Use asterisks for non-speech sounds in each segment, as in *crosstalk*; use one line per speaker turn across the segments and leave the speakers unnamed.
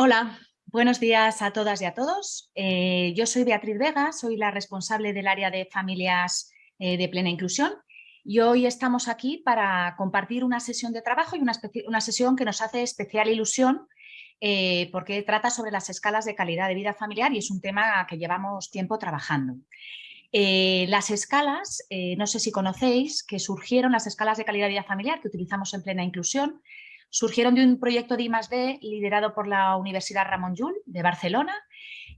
Hola, buenos días a todas y a todos. Eh, yo soy Beatriz Vega, soy la responsable del área de familias eh, de plena inclusión y hoy estamos aquí para compartir una sesión de trabajo y una, sesión que nos hace especial ilusión eh, porque trata sobre las escalas de calidad de vida familiar y es un tema que llevamos tiempo trabajando. las escalas, no sé si conocéis, que surgieron las escalas de calidad de vida familiar que utilizamos en plena inclusión, surgieron de un proyecto de I+.D. liderado por la Universidad Ramon Llull de Barcelona,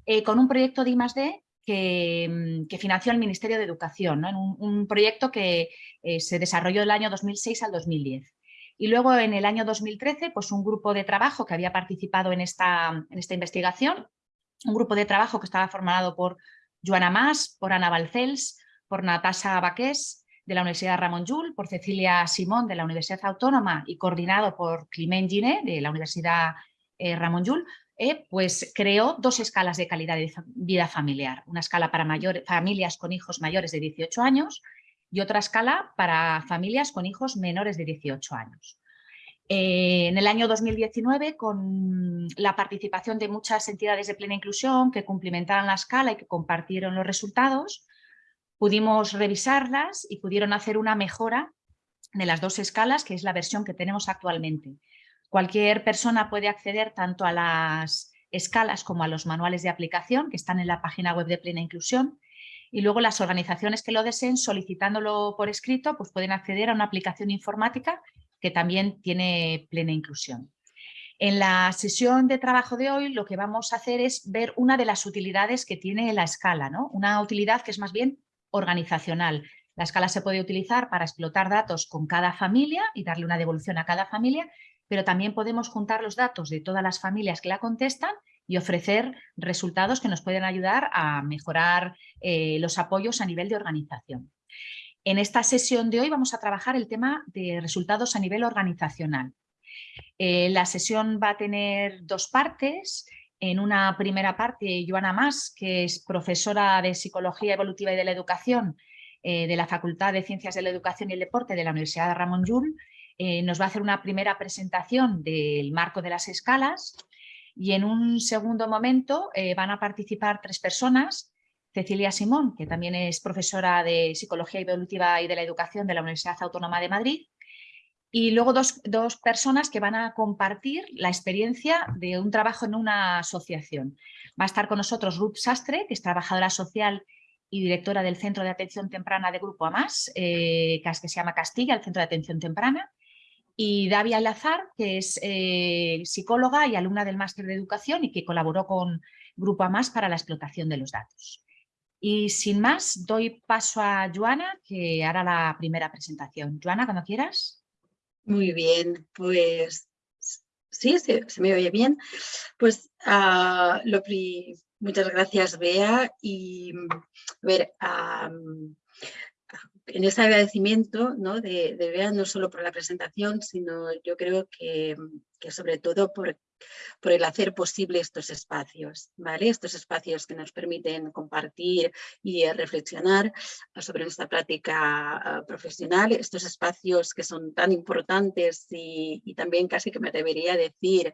eh, con un proyecto de I+.D. Que, mm, que, financió el Ministerio de Educación, un, proyecto que eh, se desarrolló del año 2006 al 2010. Y luego en el año 2013, pues un grupo de trabajo que había participado en esta, en esta investigación, un grupo de trabajo que estaba formado por Joana Mas, por Ana Balcells, por Natasha Baqués, de la Universidad Ramon Llull, por Cecilia Simón de la Universidad Autónoma y coordinado por Clement Giné de la Universidad eh, Ramon Llull, eh, pues creó dos escalas de calidad de vida familiar. Una escala para familias con hijos mayores de 18 años y otra escala para familias con hijos menores de 18 años. Eh, en el año 2019, con la participación de muchas entidades de plena inclusión que cumplimentaron la escala y que compartieron los resultados, Pudimos revisarlas y pudieron hacer una mejora de las dos escalas, que es la versión que tenemos actualmente. Cualquier persona puede acceder tanto a las escalas como a los manuales de aplicación que están en la página web de Plena Inclusión y luego las organizaciones que lo deseen solicitándolo por escrito pues pueden acceder a una aplicación informática que también tiene Plena Inclusión. En la sesión de trabajo de hoy lo que vamos a hacer es ver una de las utilidades que tiene la escala, ¿no? una utilidad que es más bien organizacional. La escala se puede utilizar para explotar datos con cada familia y darle una devolución a cada familia, pero también podemos juntar los datos de todas las familias que la contestan y ofrecer resultados que nos pueden ayudar a mejorar eh, los apoyos a nivel de organización. En esta sesión de hoy vamos a trabajar el tema de resultados a nivel organizacional. Eh, la sesión va a tener dos partes. En una primera parte, Joana Mas, que es profesora de Psicología Evolutiva y de la Educación eh, de la Facultad de Ciencias de la Educación y el Deporte de la Universidad de Ramón Llull, eh, nos va a hacer una primera presentación del marco de las escalas y en un segundo momento eh, van a participar tres personas, Cecilia Simón, que también es profesora de Psicología Evolutiva y de la Educación de la Universidad Autónoma de Madrid, y luego dos, personas que van a compartir la experiencia de un trabajo en una asociación. Va a estar con nosotros Ruth Sastre, que es trabajadora social y directora del Centro de Atención Temprana de Grupo AMAS, eh, que se llama Castilla, el Centro de Atención Temprana, y Davia Alazar, que es eh, psicóloga y alumna del Máster de Educación y que colaboró con Grupo AMAS para la explotación de los datos. Y sin más, doy paso a Joana, que hará la primera presentación. Joana, cuando quieras.
Muy bien, pues sí, se, me oye bien. Pues uh, muchas gracias Bea y ver, en ese agradecimiento ¿no? de, Bea no solo por la presentación, sino yo creo que que sobre todo por por el hacer posible estos espacios, ¿vale? Estos espacios que nos permiten compartir y eh, reflexionar sobre nuestra práctica ah, profesional, estos espacios que son tan importantes y, también casi que me debería decir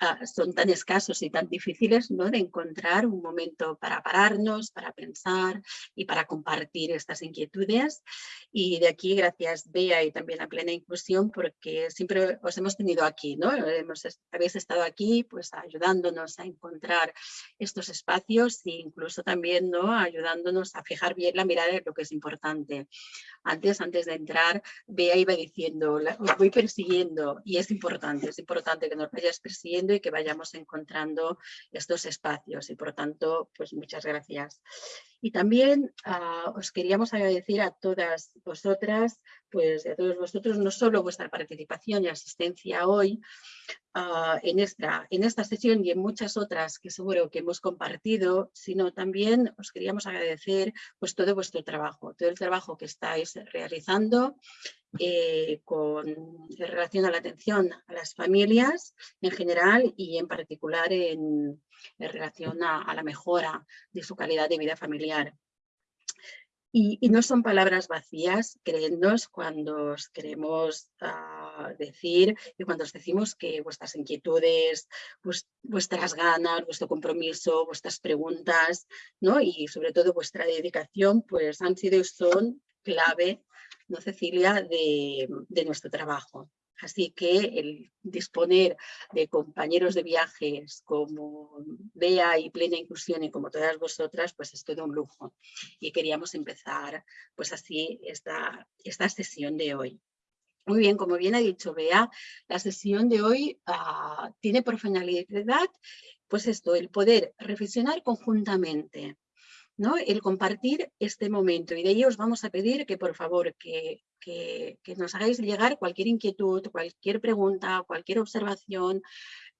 ah, son tan escasos y tan difíciles ¿no? de encontrar un momento para pararnos, para pensar y para compartir estas inquietudes. Y de aquí, gracias Bea y también a Plena Inclusión, porque siempre os hemos tenido aquí, ¿no? Hemos, habéis estado aquí pues ayudándonos a encontrar estos espacios e incluso también ¿no? ayudándonos a fijar bien la mirada de lo que es importante. Antes, antes de entrar, Bea iba diciendo, os voy persiguiendo y es importante, es importante que nos vayas persiguiendo y que vayamos encontrando estos espacios y por tanto, pues muchas gracias. Y también ah, os queríamos agradecer a todas vosotras, pues a todos vosotros, no solo vuestra participación y asistencia hoy ah, en, esta, en esta sesión y en muchas otras que seguro que hemos compartido, sino también os queríamos agradecer pues todo vuestro trabajo, todo el trabajo que estáis realizando eh, con relación a la atención a las familias en general y en particular en, relación a, la mejora de su calidad de vida familiar. Y, no son palabras vacías, créennos cuando os queremos ah, decir y cuando os decimos que vuestras inquietudes, vuestras ganas, vuestro compromiso, vuestras preguntas ¿no? y sobre todo vuestra dedicación pues han sido y son clave ¿no, Cecilia?, de, nuestro trabajo. Así que el disponer de compañeros de viajes como Bea y Plena Inclusión y como todas vosotras, pues es todo un lujo. Y queríamos empezar pues así esta, esta sesión de hoy. Muy bien, como bien ha dicho Bea, la sesión de hoy ah, tiene por finalidad pues esto, el poder reflexionar conjuntamente ¿no? el compartir este momento. Y de ello os vamos a pedir que por favor que, que, nos hagáis llegar cualquier inquietud, cualquier pregunta, cualquier observación,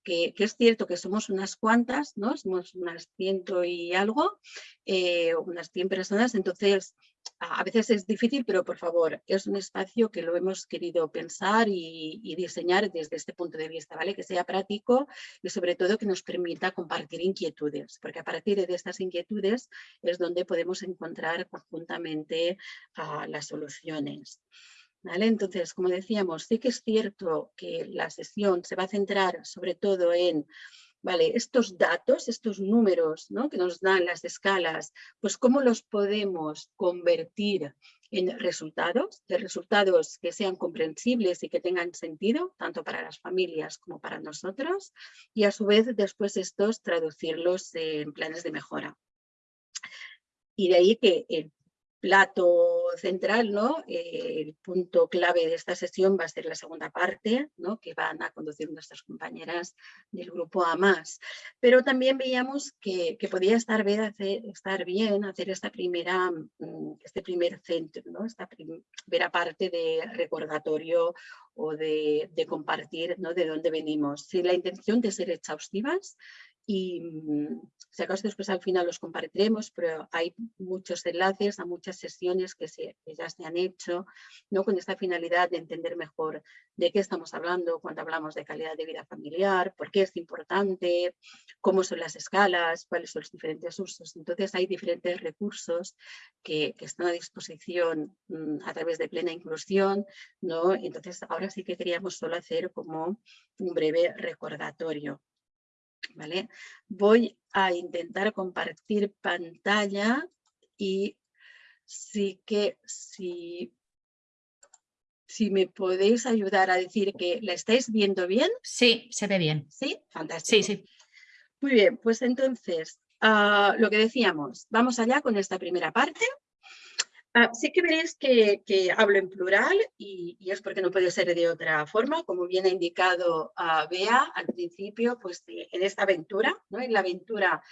que, es cierto que somos unas cuantas, ¿no? somos unas ciento y algo, eh, unas 100 personas, entonces a veces es difícil, pero por favor, es un espacio que lo hemos querido pensar y, diseñar desde este punto de vista, ¿vale? Que sea práctico y sobre todo que nos permita compartir inquietudes, porque a partir de estas inquietudes es donde podemos encontrar conjuntamente ah, las soluciones. ¿Vale? Entonces, como decíamos, sí que es cierto que la sesión se va a centrar sobre todo en Vale, estos datos, estos números ¿no? que nos dan las escalas, pues cómo los podemos convertir en resultados, de resultados que sean comprensibles y que tengan sentido, tanto para las familias como para nosotros, y a su vez después estos traducirlos en planes de mejora. Y de ahí que el plato central, ¿no? El punto clave de esta sesión va a ser la segunda parte, ¿no? que van a conducir nuestras compañeras del grupo A+. Pero también veíamos que, podía estar bien, hacer, estar bien hacer esta primera, mm, este primer centro, ¿no? esta primera parte de recordatorio o de, de compartir ¿no? de dónde venimos. Sin la intención de ser exhaustivas, y mm, si acaso después al final los compartiremos, pero hay muchos enlaces a muchas sesiones que, se, ya se han hecho ¿no? con esta finalidad de entender mejor de qué estamos hablando cuando hablamos de calidad de vida familiar, por qué es importante, cómo son las escalas, cuáles son los diferentes usos. Entonces hay diferentes recursos que, están a disposición mm, a través de plena inclusión. ¿no? Entonces ahora sí que queríamos solo hacer como un breve recordatorio. ¿Vale? Voy a intentar compartir pantalla y sí que si, si me podéis ayudar a decir que la estáis viendo bien.
Sí, se ve bien.
Sí, fantástico.
Sí, sí.
Muy bien, pues entonces, ah, lo que decíamos, vamos allá con esta primera parte. Ah, sí que veréis que, hablo en plural y, es porque no puede ser de otra forma, como bien ha indicado uh, Bea al principio, pues en esta aventura, ¿no? en la aventura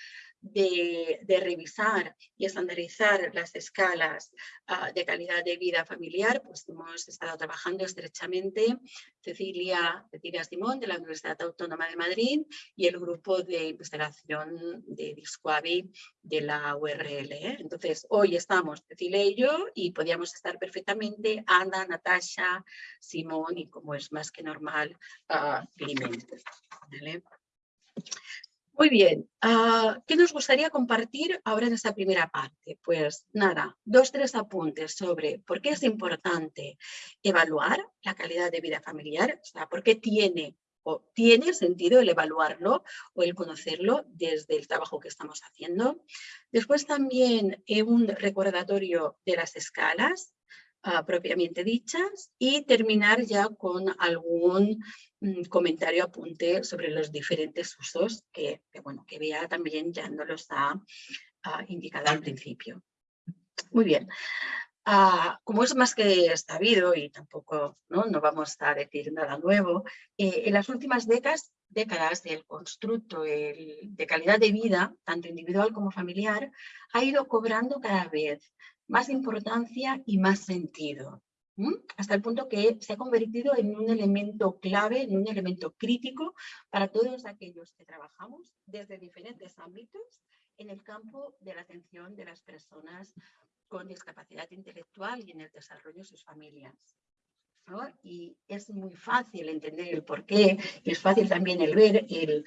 de, revisar y estandarizar las escalas ah, de calidad de vida familiar, pues hemos estado trabajando estrechamente Cecilia, Cecilia Simón de la Universidad Autónoma de Madrid y el grupo de investigación de Discoavi de la URL. ¿eh? Entonces, hoy estamos Cecilia y yo y podíamos estar perfectamente Ana, Natasha, Simón y como es más que normal, uh, muy bien, ah, ¿qué nos gustaría compartir ahora en esta primera parte? Pues nada, dos, tres apuntes sobre por qué es importante evaluar la calidad de vida familiar, o sea, por qué tiene o tiene sentido el evaluarlo o el conocerlo desde el trabajo que estamos haciendo. Después también un recordatorio de las escalas, Ah, propiamente dichas y terminar ya con algún mm, comentario apunte sobre los diferentes usos que, bueno, que vea también ya no los ha indicado al principio. Muy bien. Ah, como es más que sabido y tampoco no, no vamos a decir nada nuevo, eh, en las últimas décadas, décadas el constructo de calidad de vida, tanto individual como familiar, ha ido cobrando cada vez más importancia y más sentido, hasta el punto que se ha convertido en un elemento clave, en un elemento crítico para todos aquellos que trabajamos desde diferentes ámbitos en el campo de la atención de las personas con discapacidad intelectual y en el desarrollo de sus familias. Y es muy fácil entender el porqué, y es fácil también el ver, el,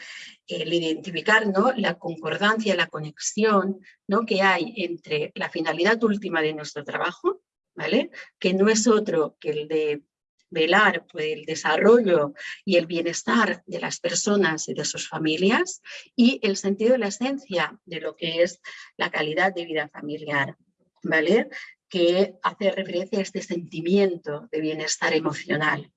identificar ¿no? la concordancia, la conexión ¿no? que hay entre la finalidad última de nuestro trabajo, ¿vale? que no es otro que el de velar por el desarrollo y el bienestar de las personas y de sus familias y el sentido de la esencia de lo que es la calidad de vida familiar. ¿vale? Que hace referencia a este sentimiento de bienestar emocional,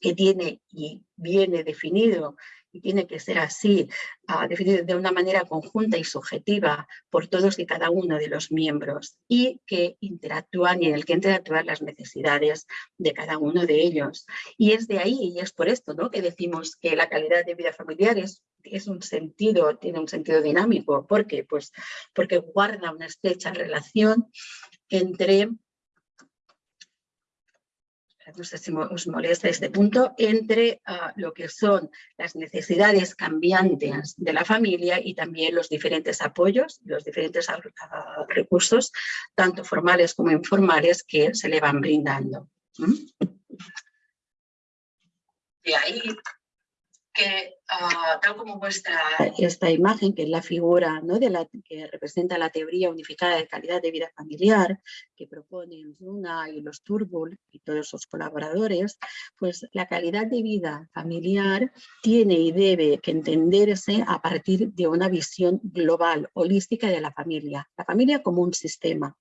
que tiene y viene definido y tiene que ser así, uh, definido de una manera conjunta y subjetiva por todos y cada uno de los miembros y que interactúan y en el que interactúan las necesidades de cada uno de ellos. Y es de ahí, y es por esto ¿no? que decimos que la calidad de vida familiar es, es un sentido, tiene un sentido dinámico. ¿Por qué? Pues porque guarda una estrecha relación entre no sé si os molesta este punto, entre ah, lo que son las necesidades cambiantes de la familia y también los diferentes apoyos, los diferentes recursos, tanto formales como informales, que se le van brindando. De ahí que ah, tal como muestra esta imagen, que es la figura ¿no? de la, que representa la teoría unificada de calidad de vida familiar que proponen Luna y los Turbul y todos sus colaboradores, pues la calidad de vida familiar tiene y debe que entenderse a partir de una visión global, holística de la familia. La familia como un sistema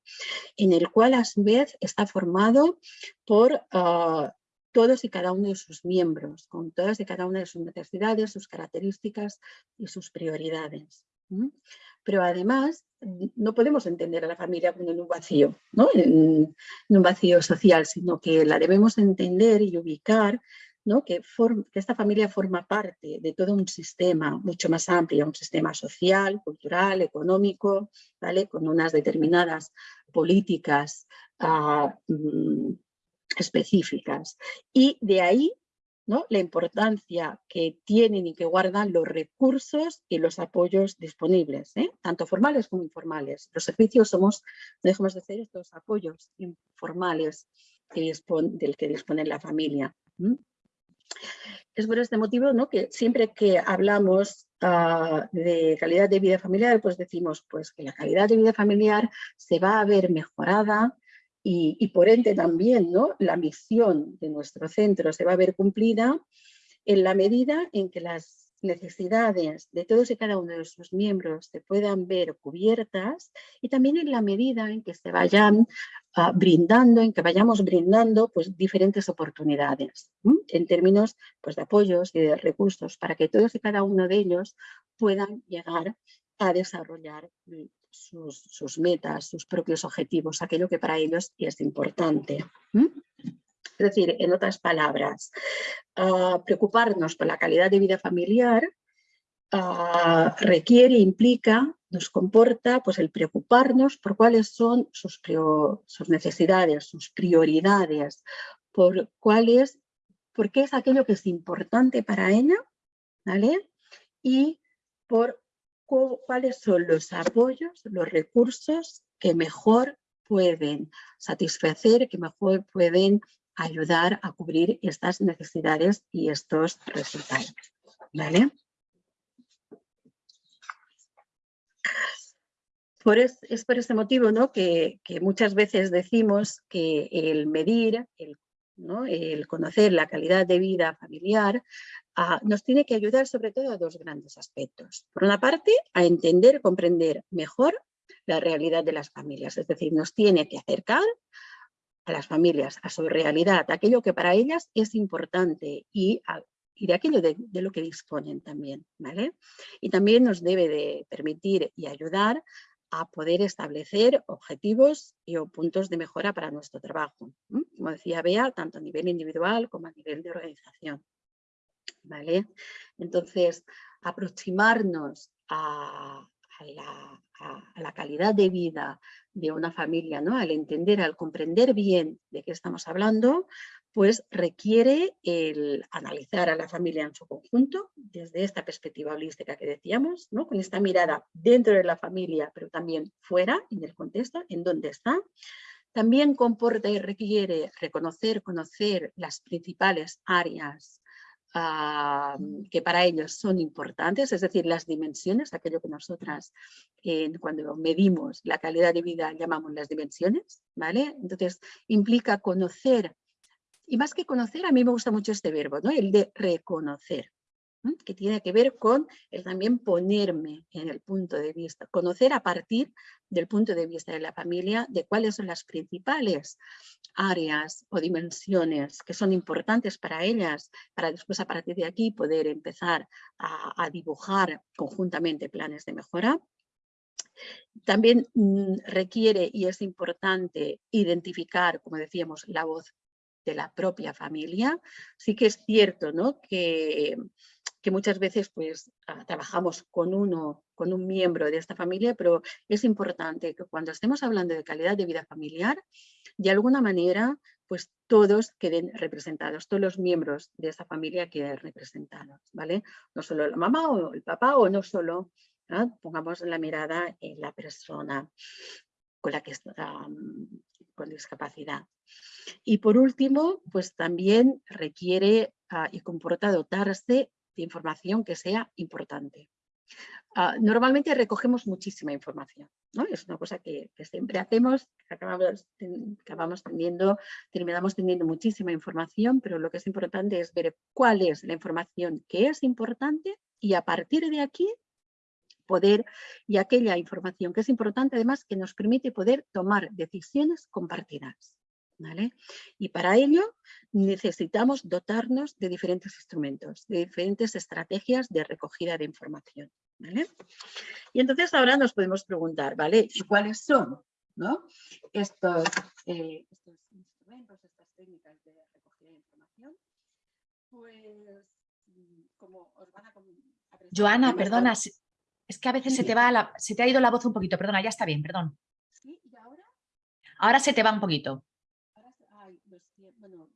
en el cual a su vez está formado por ah, todos y cada uno de sus miembros, con todas y cada una de sus necesidades, sus características y sus prioridades. Pero además no podemos entender a la familia como en un vacío, ¿no? en, un vacío social, sino que la debemos entender y ubicar ¿no? que, esta familia forma parte de todo un sistema mucho más amplio, un sistema social, cultural, económico, ¿vale? con unas determinadas políticas uh, específicas. Y de ahí ¿no? la importancia que tienen y que guardan los recursos y los apoyos disponibles, ¿eh? tanto formales como informales. Los servicios somos, dejamos de hacer estos apoyos informales del que dispone la familia. Es por este motivo ¿no? que siempre que hablamos ah, de calidad de vida familiar, pues decimos pues, que la calidad de vida familiar se va a ver mejorada y, por ende también ¿no? la misión de nuestro centro se va a ver cumplida en la medida en que las necesidades de todos y cada uno de sus miembros se puedan ver cubiertas y también en la medida en que se vayan ah, brindando, en que vayamos brindando pues, diferentes oportunidades en términos pues, de apoyos y de recursos para que todos y cada uno de ellos puedan llegar a desarrollar sus, metas, sus propios objetivos, aquello que para ellos es importante. Es decir, en otras palabras, ah, preocuparnos por la calidad de vida familiar ah, requiere, implica, nos comporta pues, el preocuparnos por cuáles son sus, sus necesidades, sus prioridades, por cuáles, por qué es aquello que es importante para ella, ¿vale? Y por cuáles son los apoyos, los recursos que mejor pueden satisfacer, que mejor pueden ayudar a cubrir estas necesidades y estos resultados. ¿Vale? Por es, por este motivo ¿no? que, muchas veces decimos que el medir, el, el conocer la calidad de vida familiar ah, nos tiene que ayudar sobre todo a dos grandes aspectos. Por una parte, a entender, comprender mejor la realidad de las familias, es decir, nos tiene que acercar a las familias, a su realidad, aquello que para ellas es importante y, de aquello de, lo que disponen también. ¿vale? Y también nos debe de permitir y ayudar a poder establecer objetivos y puntos de mejora para nuestro trabajo. Como decía Bea, tanto a nivel individual como a nivel de organización. Entonces, aproximarnos a, a la, calidad de vida de una familia, ¿no? al entender, al comprender bien de qué estamos hablando, pues requiere el analizar a la familia en su conjunto, desde esta perspectiva holística que decíamos, ¿no? con esta mirada dentro de la familia, pero también fuera, en el contexto, en dónde está. También comporta y requiere reconocer, conocer las principales áreas que para ellos son importantes, es decir, las dimensiones, aquello que nosotras cuando medimos la calidad de vida llamamos las dimensiones, ¿vale? Entonces implica conocer, y más que conocer, a mí me gusta mucho este verbo, ¿no? El de reconocer que tiene que ver con el también ponerme en el punto de vista, conocer a partir del punto de vista de la familia de cuáles son las principales áreas o dimensiones que son importantes para ellas, para después a partir de aquí poder empezar a, dibujar conjuntamente planes de mejora. También mm, requiere y es importante identificar, como decíamos, la voz de la propia familia. Sí que es cierto ¿no? que que muchas veces pues ah, trabajamos con uno, con un miembro de esta familia, pero es importante que cuando estemos hablando de calidad de vida familiar, de alguna manera pues todos queden representados, todos los miembros de esa familia queden representados, ¿vale? No solo la mamá o el papá o no solo, ¿ah? pongamos la mirada en la persona con la que está con discapacidad. Y por último, pues también requiere ah, y comporta dotarse de información que sea importante. Ah, normalmente recogemos muchísima información, ¿no? Es una cosa que, siempre hacemos, acabamos teniendo, terminamos teniendo muchísima información, pero lo que es importante es ver cuál es la información que es importante y a partir de aquí poder, y aquella información que es importante además que nos permite poder tomar decisiones compartidas. Y para ello necesitamos dotarnos de diferentes instrumentos, de diferentes estrategias de recogida de información. Y entonces ahora nos podemos preguntar, ¿vale? ¿Y cuáles son ¿no? estos, eh, estos instrumentos, estas técnicas de recogida de información? Pues como os van a...
Joana, perdona, es que a veces se te, va se te ha ido la voz un poquito, perdona, ya está bien, perdón.
¿Sí? ¿Y ahora?
Ahora se te va un poquito
bueno,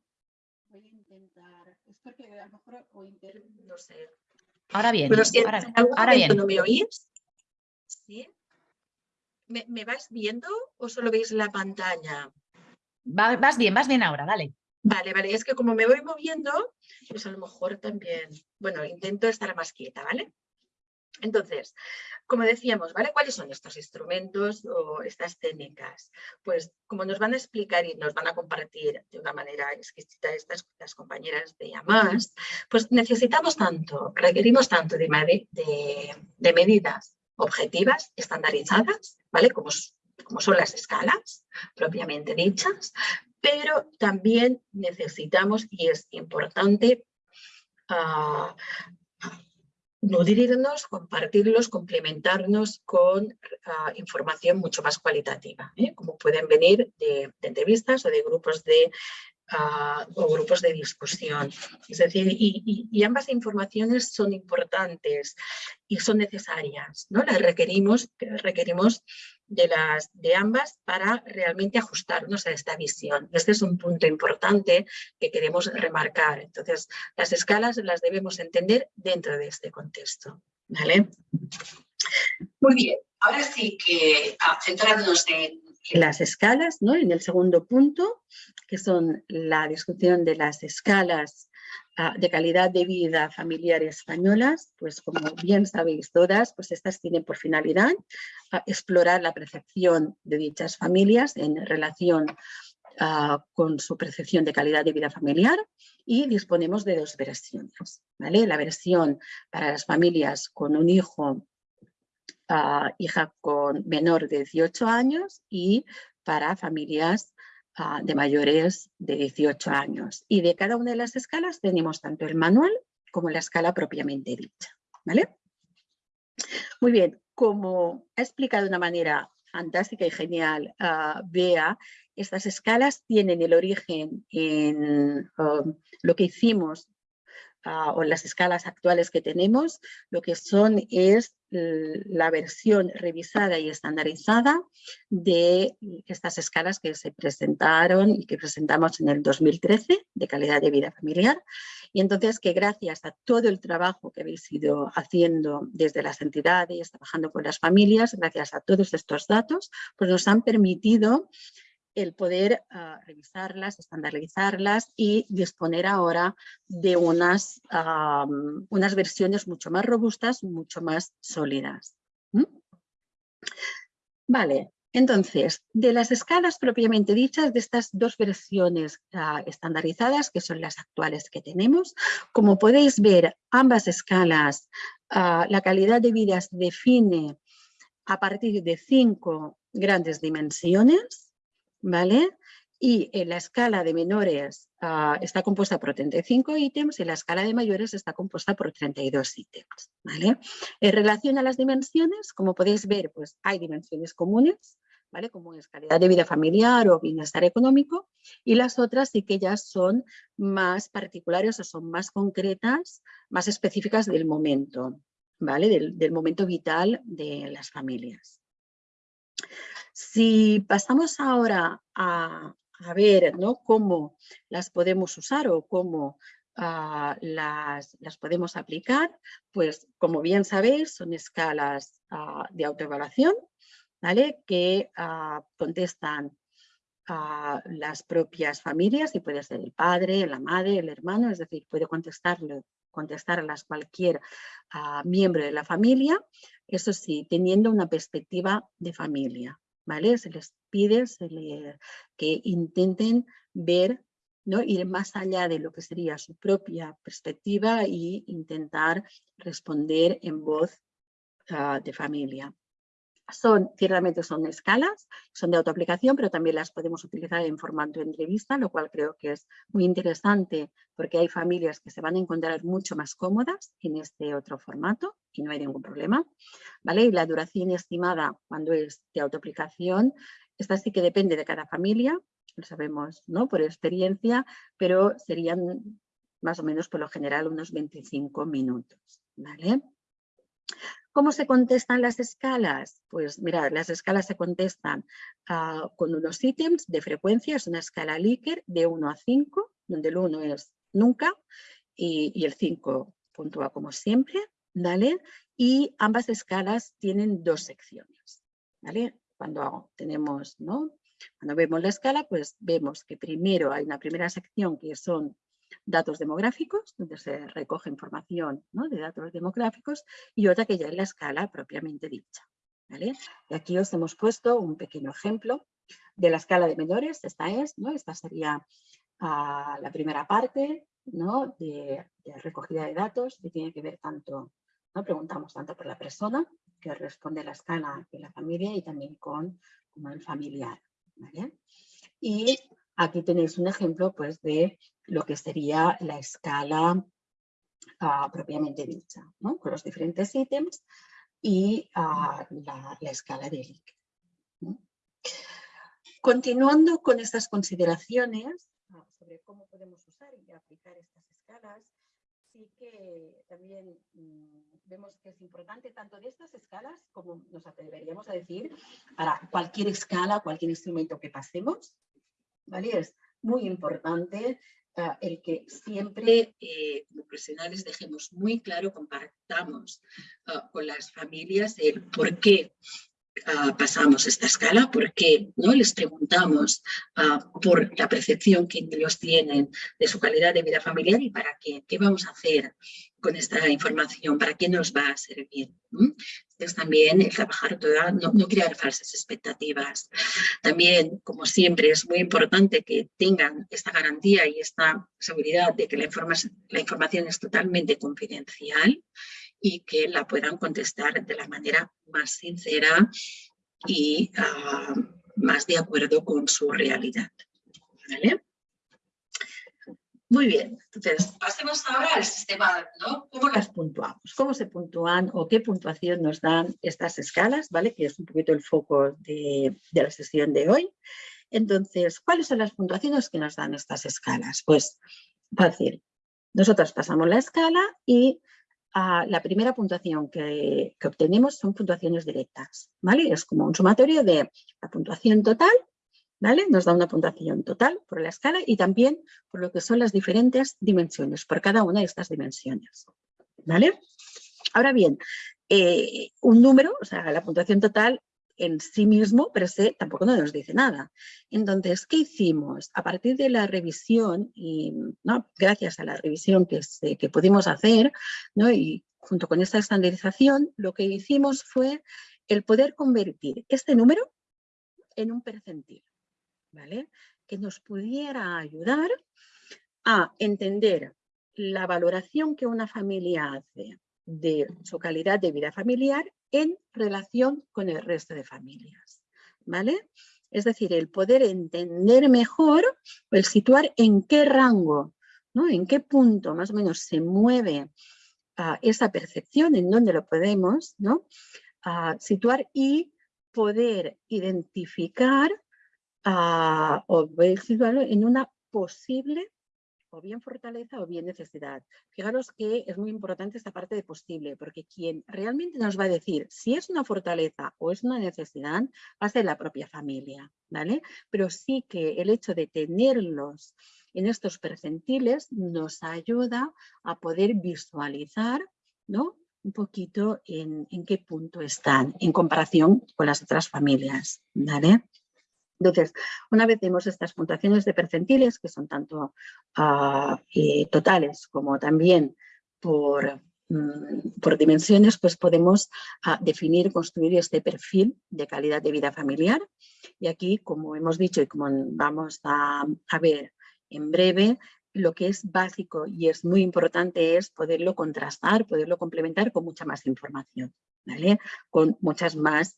voy a intentar, es porque a lo mejor o no sé.
Ahora bien,
ahora, bien. ¿No me oís? ¿Sí? ¿Me, ¿Me, vas viendo o solo veis la pantalla?
vas bien, vas bien ahora, dale.
Vale, vale, es que como me voy moviendo, pues a lo mejor también, bueno, intento estar más quieta, ¿vale? Entonces, como decíamos, ¿vale? ¿Cuáles son estos instrumentos o estas técnicas? Pues como nos van a explicar y nos van a compartir de una manera exquisita estas las compañeras de AMAS, pues necesitamos tanto, requerimos tanto de, medidas objetivas, estandarizadas, ¿vale? Como, son las escalas propiamente dichas, pero también necesitamos y es importante uh, nutrirnos, compartirlos, complementarnos con ah, información mucho más cualitativa, ¿eh? como pueden venir de, entrevistas o de grupos de o grupos de discusión. Es decir, y, ambas informaciones son importantes y son necesarias. ¿no? Las requerimos, requerimos de, las, de ambas para realmente ajustarnos a esta visión. Este es un punto importante que queremos remarcar. Entonces, las escalas las debemos entender dentro de este contexto. ¿vale? Muy bien, ahora sí que ah, centrándonos en, las escalas, ¿no? en el segundo punto, que son la discusión de las escalas de calidad de vida familiar españolas, pues como bien sabéis todas, pues estas tienen por finalidad ah, explorar la percepción de dichas familias en relación con su percepción de calidad de vida familiar y disponemos de dos versiones. ¿vale? La versión para las familias con un hijo hija con menor de 18 años y para familias ah, de mayores de 18 años. Y de cada una de las escalas tenemos tanto el manual como la escala propiamente dicha. ¿vale? Muy bien, como ha explicado de una manera fantástica y genial uh, Bea, estas escalas tienen el origen en um, lo que hicimos o en las escalas actuales que tenemos, lo que son es la versión revisada y estandarizada de estas escalas que se presentaron y que presentamos en el 2013 de calidad de vida familiar. Y entonces que gracias a todo el trabajo que habéis ido haciendo desde las entidades, trabajando con las familias, gracias a todos estos datos, pues nos han permitido el poder ah, revisarlas, estandarizarlas y disponer ahora de unas, unas versiones mucho más robustas, mucho más sólidas. Vale, entonces, de las escalas propiamente dichas, de estas dos versiones ah, estandarizadas, que son las actuales que tenemos, como podéis ver, ambas escalas, ah, la calidad de vida se define a partir de cinco grandes dimensiones, Y en la escala de menores ah, está compuesta por 35 ítems y la escala de mayores está compuesta por 32 ítems. En relación a las dimensiones, como podéis ver, pues hay dimensiones comunes, como es calidad de vida familiar o bienestar económico, y las otras sí que ya son más particulares o son más concretas, más específicas del momento, del momento vital de las familias. Si pasamos ahora a, ver ¿no? cómo las podemos usar o cómo ah, las, podemos aplicar, pues como bien sabéis son escalas ah, de autoevaluación ¿vale? que ah, contestan a las propias familias y puede ser el padre, la madre, el hermano, es decir, puede contestarlo contestarlas cualquier miembro de la familia, eso sí, teniendo una perspectiva de familia. Se les pide que intenten ver, ¿no? ir más allá de lo que sería su propia perspectiva e intentar responder en voz ah, de familia. Son, ciertamente son escalas, son de autoaplicación, pero también las podemos utilizar en formato entrevista, lo cual creo que es muy interesante porque hay familias que se van a encontrar mucho más cómodas en este otro formato y no hay ningún problema. ¿vale? Y la duración estimada cuando es de autoaplicación, esta sí que depende de cada familia, lo sabemos ¿no? por experiencia, pero serían más o menos por lo general unos 25 minutos. ¿vale? ¿Cómo se contestan las escalas? Pues mirad, las escalas se contestan ah, con unos ítems de frecuencia, es una escala Likert de 1 a 5, donde el 1 es nunca y, el 5 puntúa como siempre, ¿vale? Y ambas escalas tienen dos secciones, ¿vale? Cuando tenemos, ¿no? Cuando vemos la escala, pues vemos que primero hay una primera sección que son datos demográficos, donde se recoge información de datos demográficos, y otra que ya es la escala propiamente dicha. ¿vale? Y aquí os hemos puesto un pequeño ejemplo de la escala de menores, esta es, ¿no? esta sería ah, la primera parte ¿no? de, recogida de datos que tiene que ver tanto, ¿no? preguntamos tanto por la persona que responde la escala de la familia y también con como el familiar. ¿vale? Y aquí tenéis un ejemplo pues, de lo que sería la escala ah, propiamente dicha, con los diferentes ítems y ah, la, escala de Likert. Continuando con estas consideraciones sobre cómo podemos usar y aplicar estas escalas, sí que también mm, vemos que es importante tanto de estas escalas como nos atreveríamos a decir para cualquier escala, cualquier instrumento que pasemos, ¿vale? Es muy importante ah, el que siempre eh, como profesionales dejemos muy claro, compartamos ah, con las familias el por qué Ah, pasamos esta escala porque ¿no? les preguntamos ah, por la percepción que ellos tienen de su calidad de vida familiar y para qué, qué vamos a hacer con esta información, para qué nos va a servir. Es también el trabajar toda, no, no, crear falsas expectativas. También, como siempre, es muy importante que tengan esta garantía y esta seguridad de que la, la información es totalmente confidencial y que la puedan contestar de la manera más sincera y ah, más de acuerdo con su realidad. Muy bien, entonces pasemos ahora al sistema, ¿no? ¿Cómo las puntuamos? ¿Cómo se puntúan o qué puntuación nos dan estas escalas? ¿vale? Que es un poquito el foco de, de la sesión de hoy. Entonces, ¿cuáles son las puntuaciones que nos dan estas escalas? Pues fácil. Nosotros pasamos la escala y la primera puntuación que, obtenemos son puntuaciones directas, ¿vale? Es como un sumatorio de la puntuación total, ¿vale? Nos da una puntuación total por la escala y también por lo que son las diferentes dimensiones, por cada una de estas dimensiones, ¿vale? Ahora bien, eh, un número, o sea, la puntuación total en sí mismo, pero tampoco nos dice nada. Entonces, ¿qué hicimos? A partir de la revisión, y gracias a la revisión que, que pudimos hacer, y junto con esta estandarización, lo que hicimos fue el poder convertir este número en un percentil, ¿vale? que nos pudiera ayudar a entender la valoración que una familia hace de su calidad de vida familiar en relación con el resto de familias. ¿vale? Es decir, el poder entender mejor, el situar en qué rango, ¿no? en qué punto más o menos se mueve ah, esa percepción, en dónde lo podemos ¿no? Ah, situar y poder identificar uh, o situarlo en una posible o bien fortaleza o bien necesidad. Fijaros que es muy importante esta parte de posible, porque quien realmente nos va a decir si es una fortaleza o es una necesidad va a ser la propia familia, ¿vale? Pero sí que el hecho de tenerlos en estos percentiles nos ayuda a poder visualizar, ¿no? un poquito en, en, qué punto están en comparación con las otras familias. ¿vale? Entonces, una vez vemos estas puntuaciones de percentiles, que son tanto ah, totales como también por, mm, por dimensiones, pues podemos uh, definir, construir este perfil de calidad de vida familiar. Y aquí, como hemos dicho y como vamos a, ver en breve, lo que es básico y es muy importante es poderlo contrastar, poderlo complementar con mucha más información, ¿vale? Con muchas más,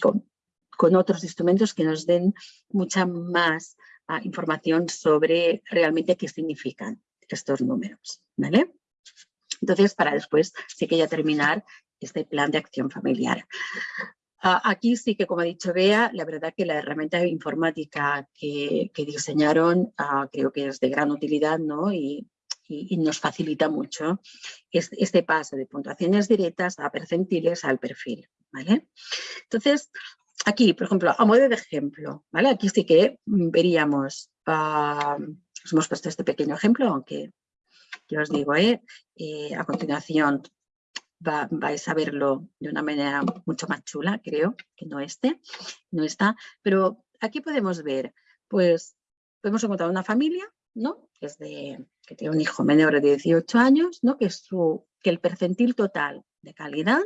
con con otros instrumentos que nos den mucha más ah, información sobre realmente qué significan estos números. ¿vale? Entonces, para después sí que ya terminar este plan de acción familiar. Ah, aquí sí que, como ha dicho Bea, la verdad que la herramienta informática que, diseñaron ah, creo que es de gran utilidad ¿no? y, nos facilita mucho este, paso de puntuaciones directas a percentiles al perfil. ¿vale? Entonces, aquí, por ejemplo, a modo de ejemplo, ¿vale? Aquí sí que veríamos, uh, os hemos puesto este pequeño ejemplo, aunque yo os digo, ¿eh? Eh, a continuación vais a verlo de una manera mucho más chula, creo, que no este, no está, pero aquí podemos ver, pues, podemos encontrar una familia, ¿no? Que, es de, que tiene un hijo menor de 18 años, ¿no? Que, su, que el percentil total de calidad,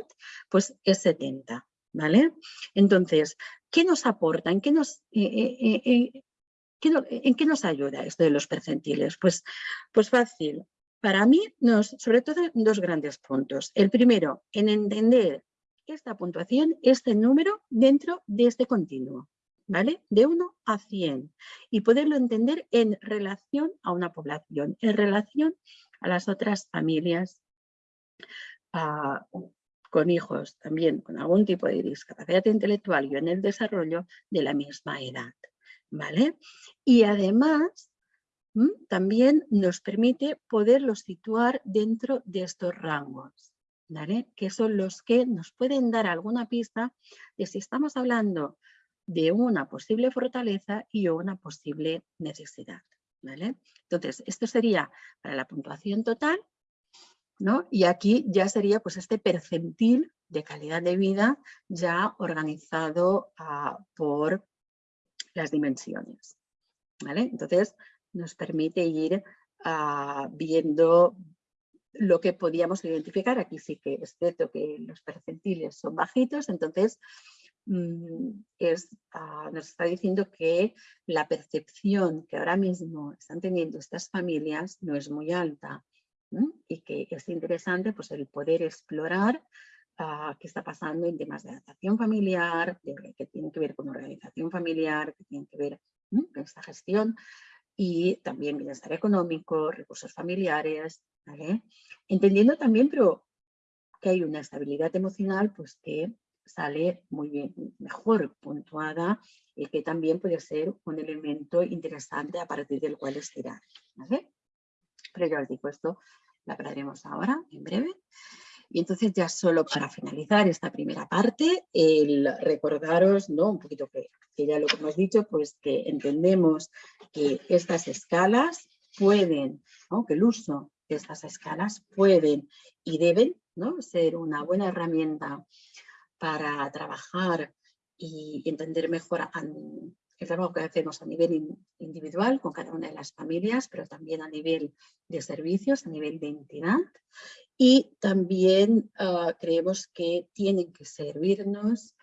pues, es 70, ¿vale? Entonces, ¿qué nos aporta? ¿En qué nos, eh, eh, eh, ¿en qué nos ayuda esto de los percentiles? Pues, pues fácil. Para mí, nos, sobre todo, dos grandes puntos. El primero, en entender esta puntuación, este número dentro de este continuo, ¿vale? De 1 a 100 y poderlo entender en relación a una población, en relación a las otras familias con hijos también con algún tipo de discapacidad intelectual y en el desarrollo de la misma edad. ¿vale? Y además también nos permite poderlos situar dentro de estos rangos, que son los que nos pueden dar alguna pista de si estamos hablando de una posible fortaleza y una posible necesidad. Entonces, esto sería para la puntuación total, y aquí ya sería pues, este percentil de calidad de vida ya organizado ah, por las dimensiones. ¿vale? Entonces, nos permite ir ah, viendo lo que podíamos identificar. Aquí sí que es cierto que los percentiles son bajitos, entonces mm, ah, nos está diciendo que la percepción que ahora mismo están teniendo estas familias no es muy alta y que es interesante pues, el poder explorar ah, qué está pasando en temas de adaptación familiar, que tienen que ver con organización familiar, que tienen que ver con esta gestión y también bienestar económico, recursos familiares, entendiendo también pero que hay una estabilidad emocional pues que sale muy bien, mejor puntuada y que también puede ser un elemento interesante a partir del cual estirar. ¿vale? Pero ya os digo, esto lo hablaremos ahora, en breve. Y entonces ya solo para finalizar esta primera parte, el recordaros, ¿no? un poquito que, ya lo que hemos dicho, pues que entendemos que estas escalas pueden, ¿no? que el uso de estas escalas pueden y deben ¿no? ser una buena herramienta para trabajar y entender mejor el trabajo que hacemos a nivel individual con cada una de las familias, pero también a nivel de servicios, a nivel de entidad. Y también ah, creemos que tienen que servirnos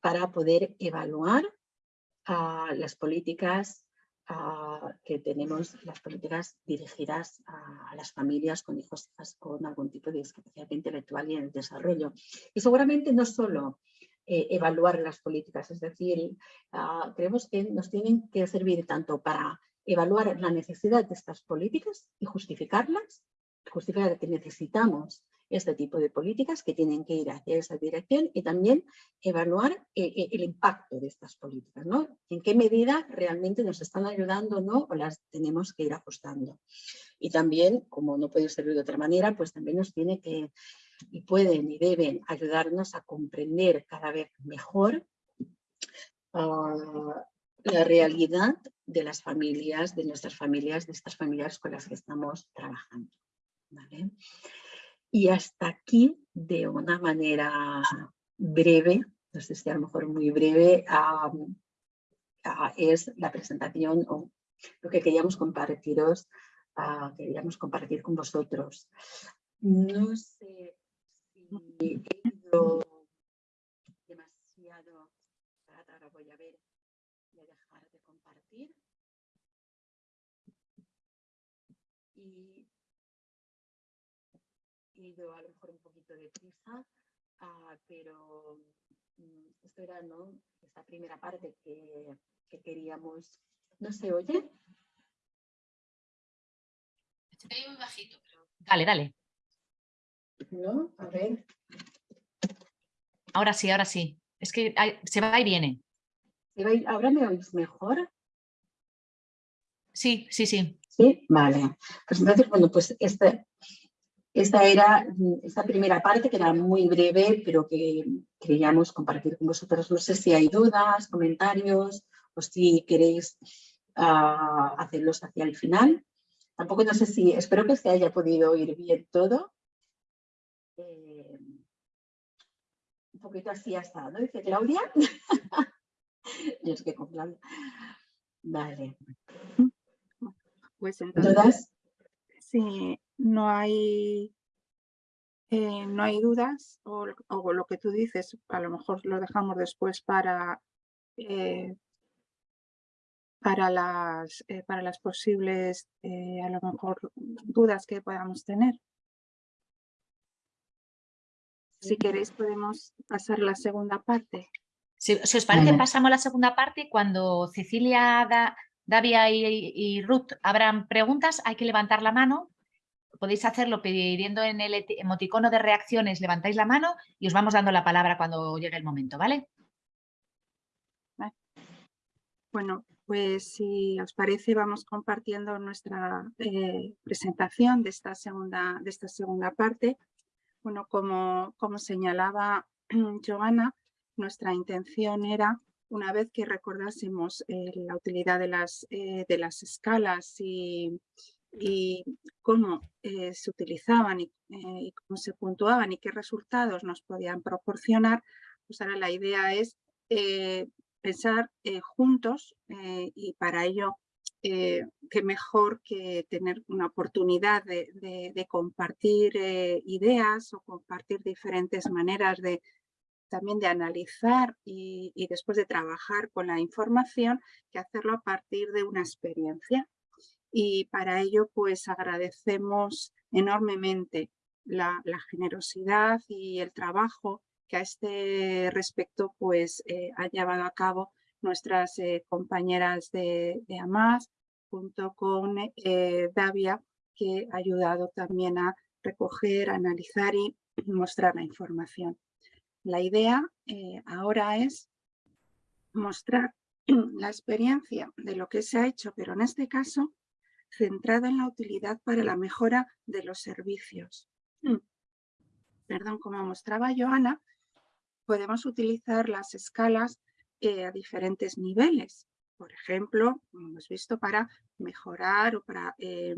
para poder evaluar uh, las políticas ah, que tenemos, las políticas dirigidas a, las familias con hijos con algún tipo de discapacidad intelectual y en el desarrollo. Y seguramente no solo eh, evaluar las políticas, es decir, ah, creemos que nos tienen que servir tanto para evaluar la necesidad de estas políticas y justificarlas, justificar que necesitamos este tipo de políticas que tienen que ir hacia esa dirección y también evaluar eh, eh, el impacto de estas políticas, ¿no? En qué medida realmente nos están ayudando ¿no? o las tenemos que ir ajustando. Y también, como no puede ser de otra manera, pues también nos tiene que y pueden y deben ayudarnos a comprender cada vez mejor ah, la realidad de las familias, de nuestras familias, de estas familias con las que estamos trabajando. Y hasta aquí, de una manera breve, no sé si a lo mejor muy breve, es la presentación o lo que queríamos compartiros, queríamos compartir con vosotros. No sé he ido demasiado, ahora voy a ver, voy a dejar de compartir. Y he ido a lo mejor un poquito de prisa, ah, pero mm, esto era ¿no? esta primera parte que, que queríamos. ¿No se oye?
Se muy bajito, pero... Dale, dale.
¿No? A ver.
Ahora sí, ahora sí. Es que se va y viene.
¿Ahora me oís mejor?
Sí, sí, sí.
Sí, vale. Pues entonces, bueno, pues esta, esta era esta primera parte que era muy breve, pero que queríamos compartir con vosotros. No sé si hay dudas, comentarios o si queréis ah, hacerlos hacia el final. Tampoco no sé si, espero que se haya podido oír bien todo. Eh, un poquito así hasta, ¿no? Dice Claudia. *laughs* Yo es que con Claudia. Vale.
Pues entonces, si no hay, eh, no hay dudas o, lo que tú dices, a lo mejor lo dejamos después para, eh, para, las, para las posibles, a lo mejor, dudas que podamos tener. Si queréis podemos pasar la segunda parte.
Si, os parece, pasamos a la segunda parte cuando Cecilia, Davia y, Ruth abran preguntas, hay que levantar la mano. Podéis hacerlo pidiendo en el emoticono de reacciones, levantáis la mano y os vamos dando la palabra cuando llegue el momento, ¿vale?
Bueno, pues si os parece vamos compartiendo nuestra eh, presentación de esta, segunda, de esta segunda parte. Bueno, como, como señalaba *clears throat* Joana, nuestra intención era, una vez que recordásemos eh, la utilidad de las, eh, de las escalas y, y cómo se utilizaban y, y, cómo se puntuaban y qué resultados nos podían proporcionar, pues ahora la idea es pensar eh, juntos eh, y para ello eh, qué mejor que tener una oportunidad de, compartir ideas o compartir diferentes maneras de también de analizar y, después de trabajar con la información que hacerlo a partir de una experiencia. Y para ello pues agradecemos enormemente la, la generosidad y el trabajo que a este respecto pues eh, ha llevado a cabo nuestras eh, compañeras de, de, AMAS junto con eh, Davia que ha ayudado también a recoger, analizar y *clears throat* mostrar la información. La idea ahora es mostrar *clears throat* la experiencia de lo que se ha hecho, pero en este caso centrada en la utilidad para la mejora de los servicios. Perdón, como mostraba Joana, podemos utilizar las escalas eh, a diferentes niveles. Por ejemplo, hemos visto para mejorar o para eh,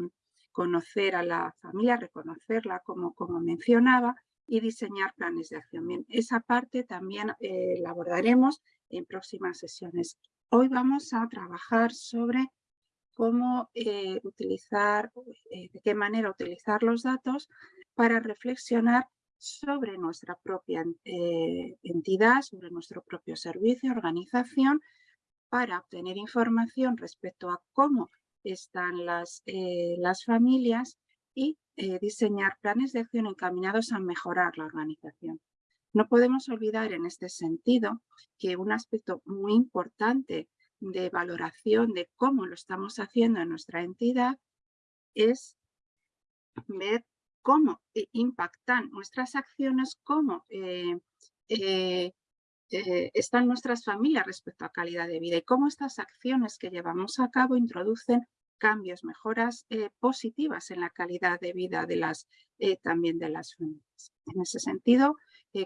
conocer a la familia, reconocerla como, como mencionaba y diseñar planes de acción. Esa parte también eh, la abordaremos en próximas sesiones. Hoy vamos a trabajar sobre cómo utilizar, de qué manera utilizar los datos para reflexionar sobre nuestra propia eh, entidad, sobre nuestro propio servicio, organización, para obtener información respecto a cómo están las, eh, las familias y eh, diseñar planes de acción encaminados a mejorar la organización. No podemos olvidar en este sentido que un aspecto muy importante de valoración de cómo lo estamos haciendo en nuestra entidad es ver cómo eh, impactan nuestras acciones, cómo eh, eh, están nuestras familias respecto a calidad de vida y cómo estas acciones que llevamos a cabo introducen cambios, mejoras positivas en la calidad de vida de las, también de las familias. En ese sentido,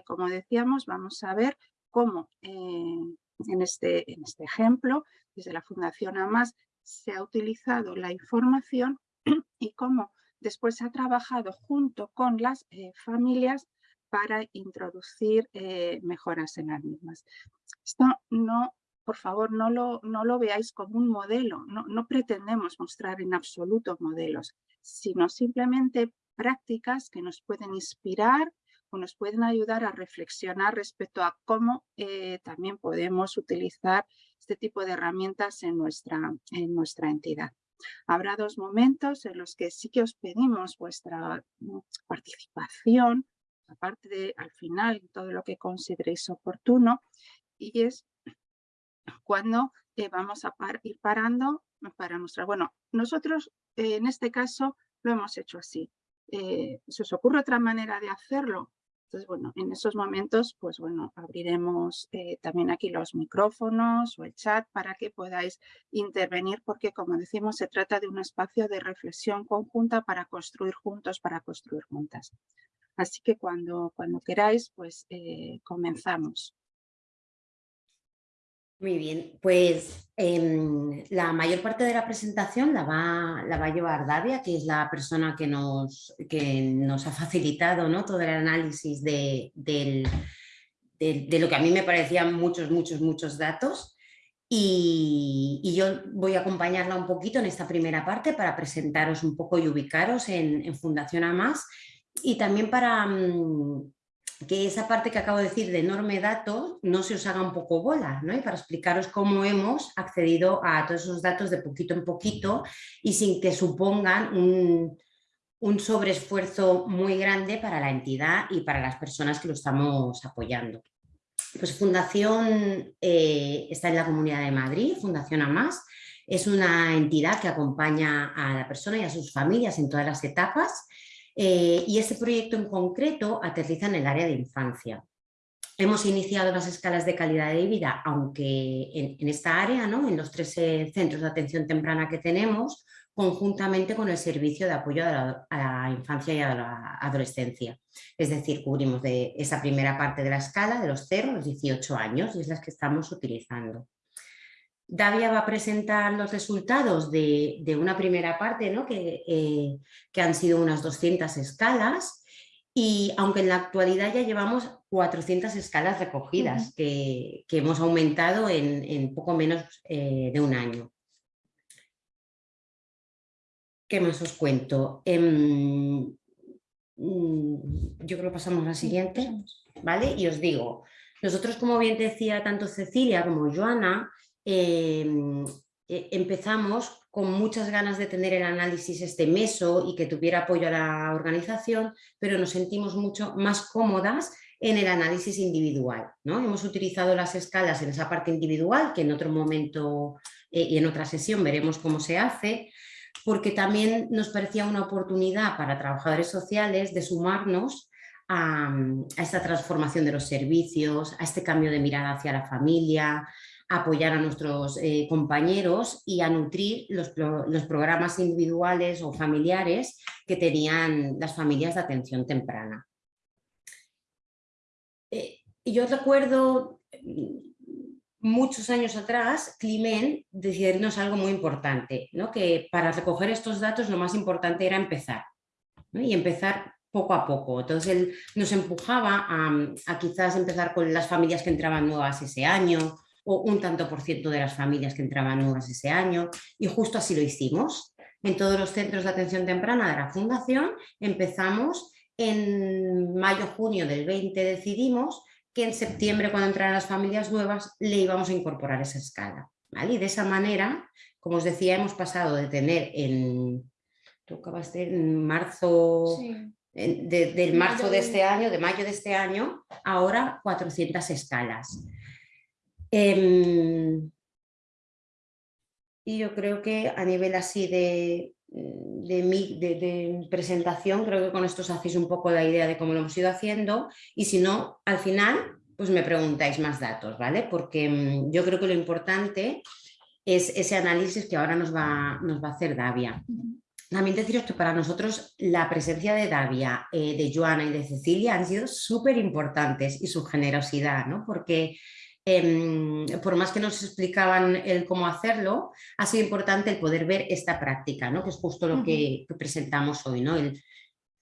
como decíamos, vamos a ver cómo en, este, en este ejemplo, desde la Fundación AMAS, se ha utilizado la información y cómo Después se ha trabajado junto con las eh, familias para introducir eh, mejoras en las mismas. Esto no, por favor, no lo, no lo veáis como un modelo, no, no pretendemos mostrar en absoluto modelos, sino simplemente prácticas que nos pueden inspirar o nos pueden ayudar a reflexionar respecto a cómo eh, también podemos utilizar este tipo de herramientas en nuestra, en nuestra entidad. Habrá dos momentos en los que sí que os pedimos vuestra mm, participación, aparte de al final todo lo que consideréis oportuno, y es cuando eh, vamos a ir parando para mostrar. Bueno, nosotros eh, en este caso lo hemos hecho así. Eh, si os ocurre otra manera de hacerlo, entonces, bueno, en esos momentos, pues bueno, abriremos eh, también aquí los micrófonos o el chat para que podáis intervenir, porque como decimos, se trata de un espacio de reflexión conjunta para construir juntos, para construir juntas. Así que cuando, cuando queráis, pues eh, comenzamos.
Muy bien, pues em, la mayor parte de la presentación la va, la va a llevar Davia, que es la persona que nos, que nos ha facilitado ¿no? todo el análisis de, de, lo que a mí me parecían muchos, muchos, muchos datos. Y, yo voy a acompañarla un poquito en esta primera parte para presentaros un poco y ubicaros en, en Fundación AMAS y también para, mm, que esa parte que acabo de decir de enorme dato no se os haga un poco bola, ¿no? Y para explicaros cómo hemos accedido a todos esos datos de poquito en poquito y sin que supongan un, un sobreesfuerzo muy grande para la entidad y para las personas que lo estamos apoyando. Pues Fundación eh, está en la Comunidad de Madrid, Fundación AMAS, es una entidad que acompaña a la persona y a sus familias en todas las etapas eh, y este proyecto en concreto aterriza en el área de infancia. hemos iniciado las escalas de calidad de vida, aunque en, esta área, ¿no? en los tres eh, centros de atención temprana que tenemos, conjuntamente con el servicio de apoyo a la, infancia y a la adolescencia. Es decir, cubrimos de esa primera parte de la escala, de los 0 a los 18 años, y es las que estamos utilizando. Davia va a presentar los resultados de, una primera parte, ¿no? que, eh, que han sido unas 200 escalas, y aunque en la actualidad ya llevamos 400 escalas recogidas, que, hemos aumentado en, poco menos eh, de un año. ¿Qué más os cuento? Em, mm, yo creo que pasamos a la siguiente, ¿vale? Y os digo, nosotros como bien decía tanto Cecilia como Joana, em, e, empezamos con muchas ganas de tener el análisis este meso y que tuviera apoyo a la organización, pero nos sentimos mucho más cómodas en el análisis individual. ¿no? Hemos utilizado las escalas en esa parte individual, que en otro momento eh, y en otra sesión veremos cómo se hace, porque también nos parecía una oportunidad para trabajadores sociales de sumarnos a, esta transformación de los servicios, a este cambio de mirada hacia la familia, apoyar a nuestros eh, compañeros y a nutrir los, programas individuales o familiares que tenían las familias de atención temprana. Eh, yo recuerdo muchos años atrás, Climent decirnos algo muy importante, ¿no? que para recoger estos datos lo más importante era empezar, y empezar poco a poco. Entonces él nos empujaba a, quizás empezar con las familias que entraban nuevas ese año, o un tanto por ciento de las familias que entraban nuevas ese año, y justo así lo hicimos. En todos los centros de atención temprana de la Fundación empezamos en mayo-junio del 20 decidimos que en septiembre, cuando entraran las familias nuevas, le íbamos a incorporar esa escala. Y de esa manera, como os decía, hemos pasado de tener en, en marzo, del marzo de este año, de mayo de este año, ahora 400 escalas. Em, y yo creo que a nivel así de, de, mi, de, presentación, creo que con esto os hacéis un poco la idea de cómo lo hemos ido haciendo y si no, al final pues me preguntáis más datos, ¿vale? Porque mm, yo creo que lo importante es ese análisis que ahora nos va, nos va a hacer Davia. También deciros que para nosotros la presencia de Davia, eh, de Joana y de Cecilia han sido súper importantes y su generosidad, ¿no? Porque Em, por más que nos explicaban el cómo hacerlo, ha sido importante el poder ver esta práctica, ¿no? que es justo lo que, presentamos hoy, ¿no? el,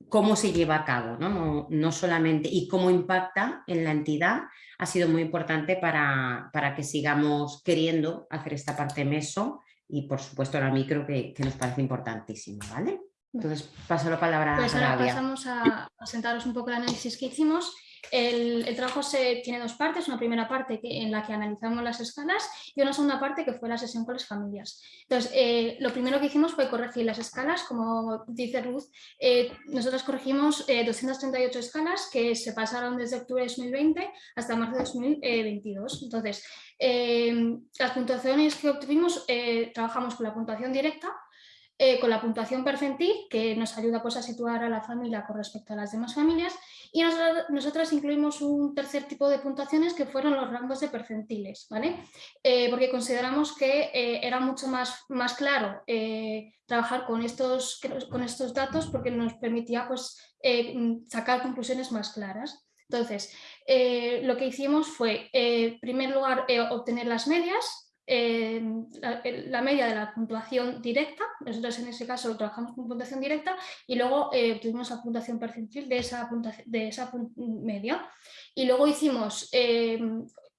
cómo se lleva a cabo, ¿no? No, solamente y cómo impacta en la entidad, ha sido muy importante para, para que sigamos queriendo hacer esta parte meso y por supuesto la micro que, que nos parece importantísimo. ¿vale? Entonces paso la palabra
pues a ahora pasamos a, a sentaros un poco el análisis que hicimos el, trabajo se, tiene dos partes, una primera parte en la que analizamos las escalas y una segunda parte que fue la sesión con las familias. Entonces, eh, lo primero que hicimos fue corregir las escalas, como dice Ruth, eh, nosotros corregimos 238 eh, escalas que se pasaron desde octubre de 2020 hasta marzo de 2022. Entonces, las puntuaciones que obtuvimos, trabajamos con la puntuación directa, con la puntuación percentil, que nos ayuda pues, a situar a la familia con respecto a las demás familias, y nosotros, incluimos un tercer tipo de puntuaciones que fueron los rangos de percentiles, ¿vale? Eh, porque consideramos que eh, era mucho más, más claro eh, trabajar con estos, con estos datos porque nos permitía pues, sacar conclusiones más claras. Entonces, lo que hicimos fue, en primer lugar, obtener las medias, la, media de la puntuación directa, nosotros en ese caso trabajamos con puntuación directa y luego eh, obtuvimos la puntuación percentil de esa, de esa media y luego hicimos, eh,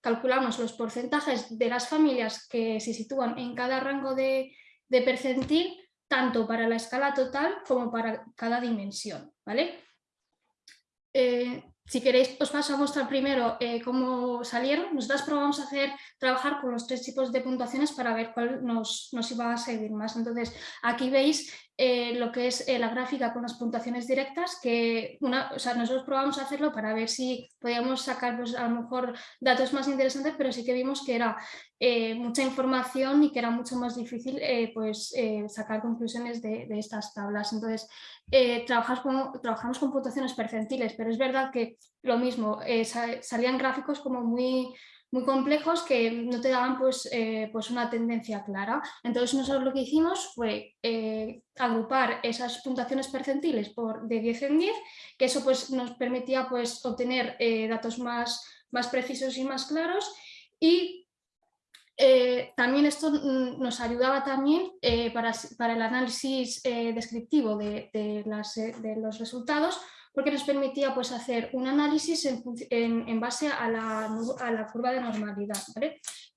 calculamos los porcentajes de las familias que se sitúan en cada rango de, de percentil tanto para la escala total como para cada dimensión. ¿vale? Eh, si queréis, os paso a mostrar primero eh, cómo salieron. Nosotras probamos a hacer, trabajar con los tres tipos de puntuaciones para ver cuál nos, nos iba a servir más. Entonces, aquí veis eh, lo que es la gráfica con las puntuaciones directas, que una, o sea, nosotros probamos a hacerlo para ver si podíamos sacar pues, a lo mejor datos más interesantes, pero sí que vimos que era mucha información y que era mucho más difícil pues, sacar conclusiones de, estas tablas. Entonces, trabajamos con, trabajamos con puntuaciones percentiles, pero es verdad que lo mismo, salían gráficos como muy muy complejos que no te daban pues, eh, pues una tendencia clara. Entonces nosotros lo que hicimos fue eh, agrupar esas puntuaciones percentiles por de 10 en 10, que eso pues, nos permitía pues, obtener eh, datos más, más precisos y más claros y también esto nos ayudaba también para, para, el análisis descriptivo de, de, las, de los resultados porque nos permitía pues, hacer un análisis en, base a la, curva de normalidad.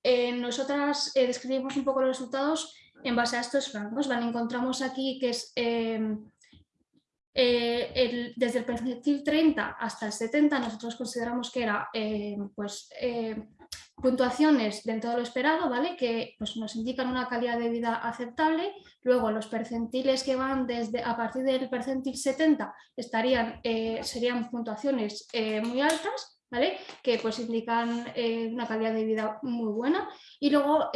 Eh, nosotras eh, describimos un poco los resultados en base a estos rangos. Encontramos aquí que es em, eh, desde el percentil 30 hasta el 70, nosotros consideramos que era em, pues, em, puntuaciones dentro de lo esperado, ¿vale? que pues, nos indican una calidad de vida aceptable. Luego los percentiles que van desde a partir del percentil 70 estarían, eh, serían puntuaciones eh, muy altas, ¿vale? que pues, indican eh, una calidad de vida muy buena. Y luego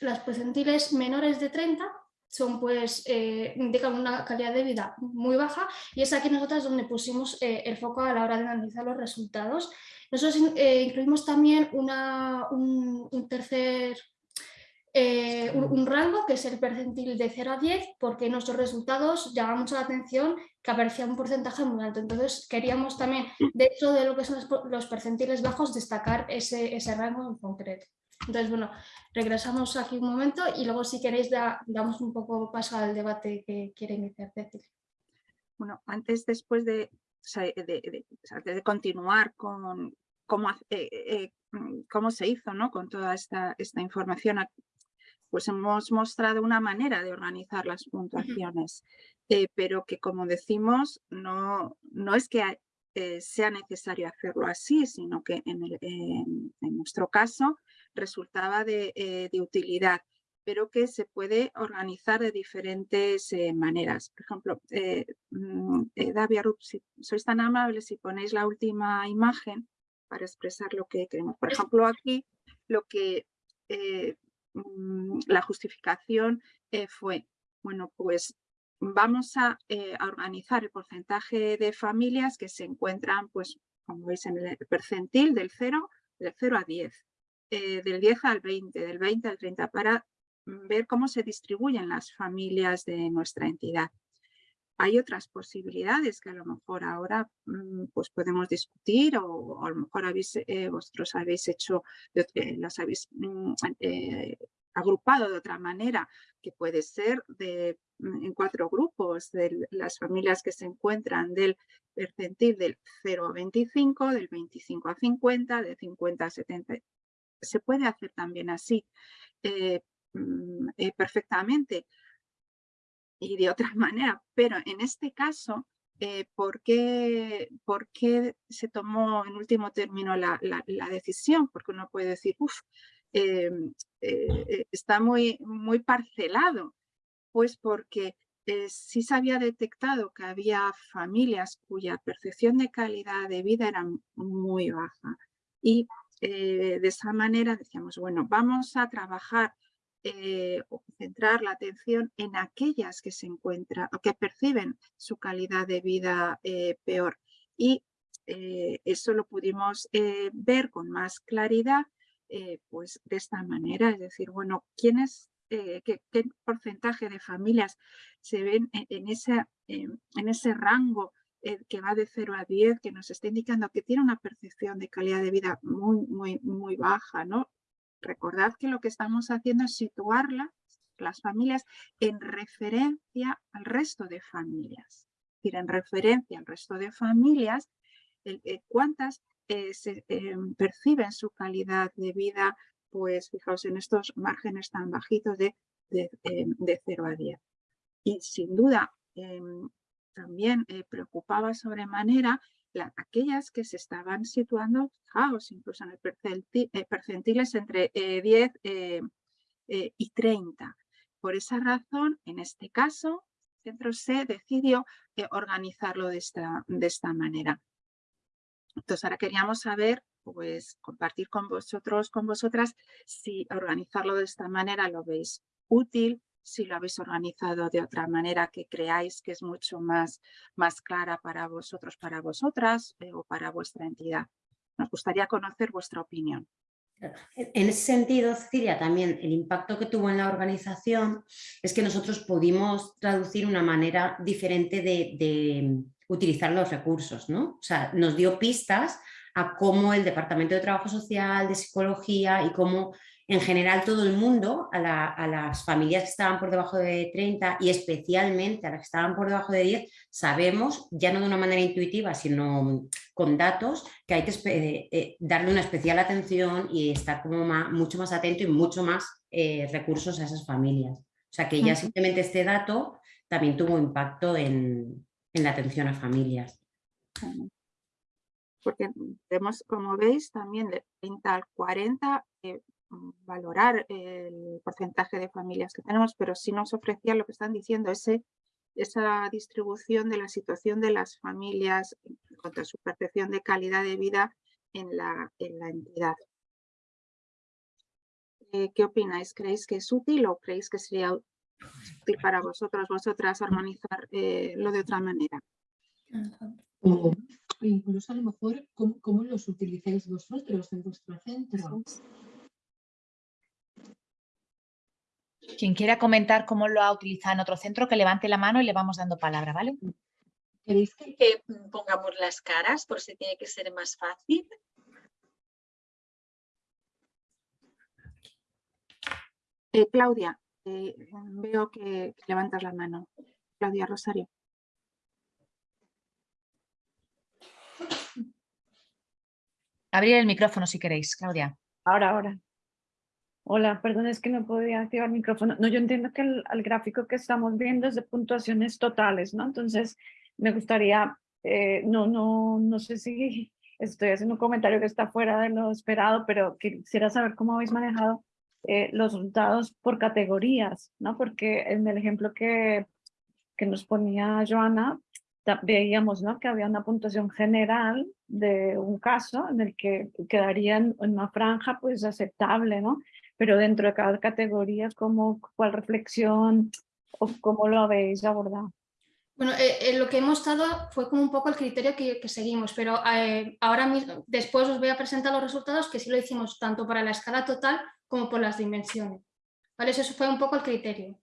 las percentiles menores de 30 son pues, indican una calidad de vida muy baja y es aquí nosotras donde pusimos el foco a la hora de analizar los resultados. Nosotros eh, incluimos también un, tercer eh, un, rango que es el percentil de 0 a 10 porque nuestros resultados llaman mucho la atención que aparecía un porcentaje muy alto. Entonces queríamos también, dentro de lo que son los, percentiles bajos, destacar ese, rango en concreto. Entonces, bueno, regresamos aquí un momento y luego si queréis damos un poco paso al debate que quiere iniciar
Bueno, antes, después de de, de, continuar con cómo, eh, eh, mm, cómo se hizo ¿no? con toda esta, esta información, pues hemos mostrado una manera de organizar las puntuaciones, eh, pero que como decimos, no, no es que sea necesario hacerlo así, sino que en, en nuestro caso resultaba de, de utilidad pero que se puede organizar de diferentes eh, maneras. Por ejemplo, eh, mm, eh, Davia Rup, si sois tan amables, si ponéis la última imagen para expresar lo que queremos. Por ejemplo, aquí lo que mm, la justificación fue, bueno, pues vamos a, organizar el porcentaje de familias que se encuentran, pues, como veis en el percentil del 0, del 0 a 10. del 10 al 20, del 20 al 30, para ver cómo se distribuyen las familias de nuestra entidad. Hay otras posibilidades que a lo mejor ahora mm, pues podemos discutir o, a lo mejor habéis, eh, vosotros habéis hecho, eh, las habéis mm, eh, agrupado de otra manera, que puede ser de, mm, en cuatro grupos, de las familias que se encuentran del percentil del 0 a 25, del 25 a 50, de 50 a 70. Se puede hacer también así. Mm, eh, perfectamente y de otra *laughs* manera, pero en este caso, eh, ¿por, qué, se tomó en último término la, decisión? Porque uno puede decir, uff, em, eh, está muy, muy parcelado. Pues porque sí se había detectado que había familias cuya percepción de calidad de vida era muy baja. Y de esa manera decíamos, bueno, vamos a trabajar eh, centrar la atención en aquellas que se encuentran o que perciben su calidad de vida eh, peor. Y eh, eso lo pudimos ver con más claridad pues de esta manera, es decir, bueno, ¿quiénes, qué, porcentaje de familias se ven en, ese, en ese rango que va de 0 a 10, que nos está indicando que tiene una percepción de calidad de vida muy, muy, muy baja, ¿no? Recordad que lo que estamos haciendo es situarlas, las familias, en referencia al resto de familias. Es decir, en referencia al resto de familias, eh, cuántas eh, eh, perciben su calidad de vida, pues fijaos en estos márgenes tan bajitos de, de, 0 a 10. Y sin duda, em, también preocupaba sobremanera aquellas que se estaban situando, fijaos, incluso en el eh, percentiles entre 10 eh, eh, y 30. Por esa razón, en este caso, centro se decidió eh, organizarlo de esta, de esta manera. Entonces ahora queríamos saber, pues compartir con vosotros, con vosotras, si organizarlo de esta manera lo veis útil, si lo habéis organizado de otra manera que creáis que es mucho más, más clara para vosotros, para vosotras eh, o para vuestra entidad. Nos gustaría conocer vuestra opinión.
En ese sentido, Cecilia, también el impacto que tuvo en la organización es que nosotros pudimos traducir una manera diferente de, utilizar los recursos, ¿no? O sea, nos dio pistas a cómo el Departamento de Trabajo Social, de Psicología y cómo en general todo el mundo, a, las familias que estaban por debajo de 30 y especialmente a las que estaban por debajo de 10, sabemos, ya no de una manera intuitiva, sino con datos, que hay que eh, eh, darle una especial atención y estar como mucho más atento y mucho más eh, recursos a esas familias. O sea que ya simplemente este dato también tuvo impacto en, la atención a familias.
Porque vemos, como veis, también de 30 al 40 Mm, valorar el porcentaje de familias que tenemos, pero sí nos ofrecía lo que están diciendo, ese, esa distribución de la situación de las familias en cuanto a su percepción de calidad de vida en la, en la entidad. Eh, ¿Qué opináis? ¿Creéis que es útil o creéis que sería útil para vosotros, vosotras, organizar eh, lo de otra manera?
O incluso a lo mejor, ¿cómo, los utilizáis vosotros en vuestro centro?
Quien quiera comentar cómo lo ha utilizado en otro centro, que levante la mano y le vamos dando palabra, ¿vale?
¿Queréis que, pongamos las caras por si tiene que ser más fácil?
Eh, Claudia, eh, veo que, levantas la mano. Claudia Rosario.
Abrir el micrófono si queréis, Claudia.
Ahora, ahora. Hola, perdón, es que no podía activar el micrófono. No, yo entiendo que el, gráfico que estamos viendo es de puntuaciones totales, ¿no? Entonces, me gustaría, eh, no, no, no sé si *laughs* estoy haciendo un comentario que está fuera de lo esperado, pero quisiera saber cómo habéis manejado eh, los resultados por categorías, ¿no? Porque en el ejemplo que, que nos ponía Joana, veíamos ¿no? que había una puntuación general de un caso en el que quedaría en una franja pues aceptable, ¿no? Pero dentro de cada categoría, ¿cómo, ¿cuál reflexión o cómo lo habéis abordado?
Bueno, eh, eh, lo que hemos estado fue como un poco el criterio que, seguimos, pero eh, ahora mismo, después os voy a presentar los resultados que sí lo hicimos tanto para la escala total como por las dimensiones. ¿Vale? Eso fue un poco el criterio.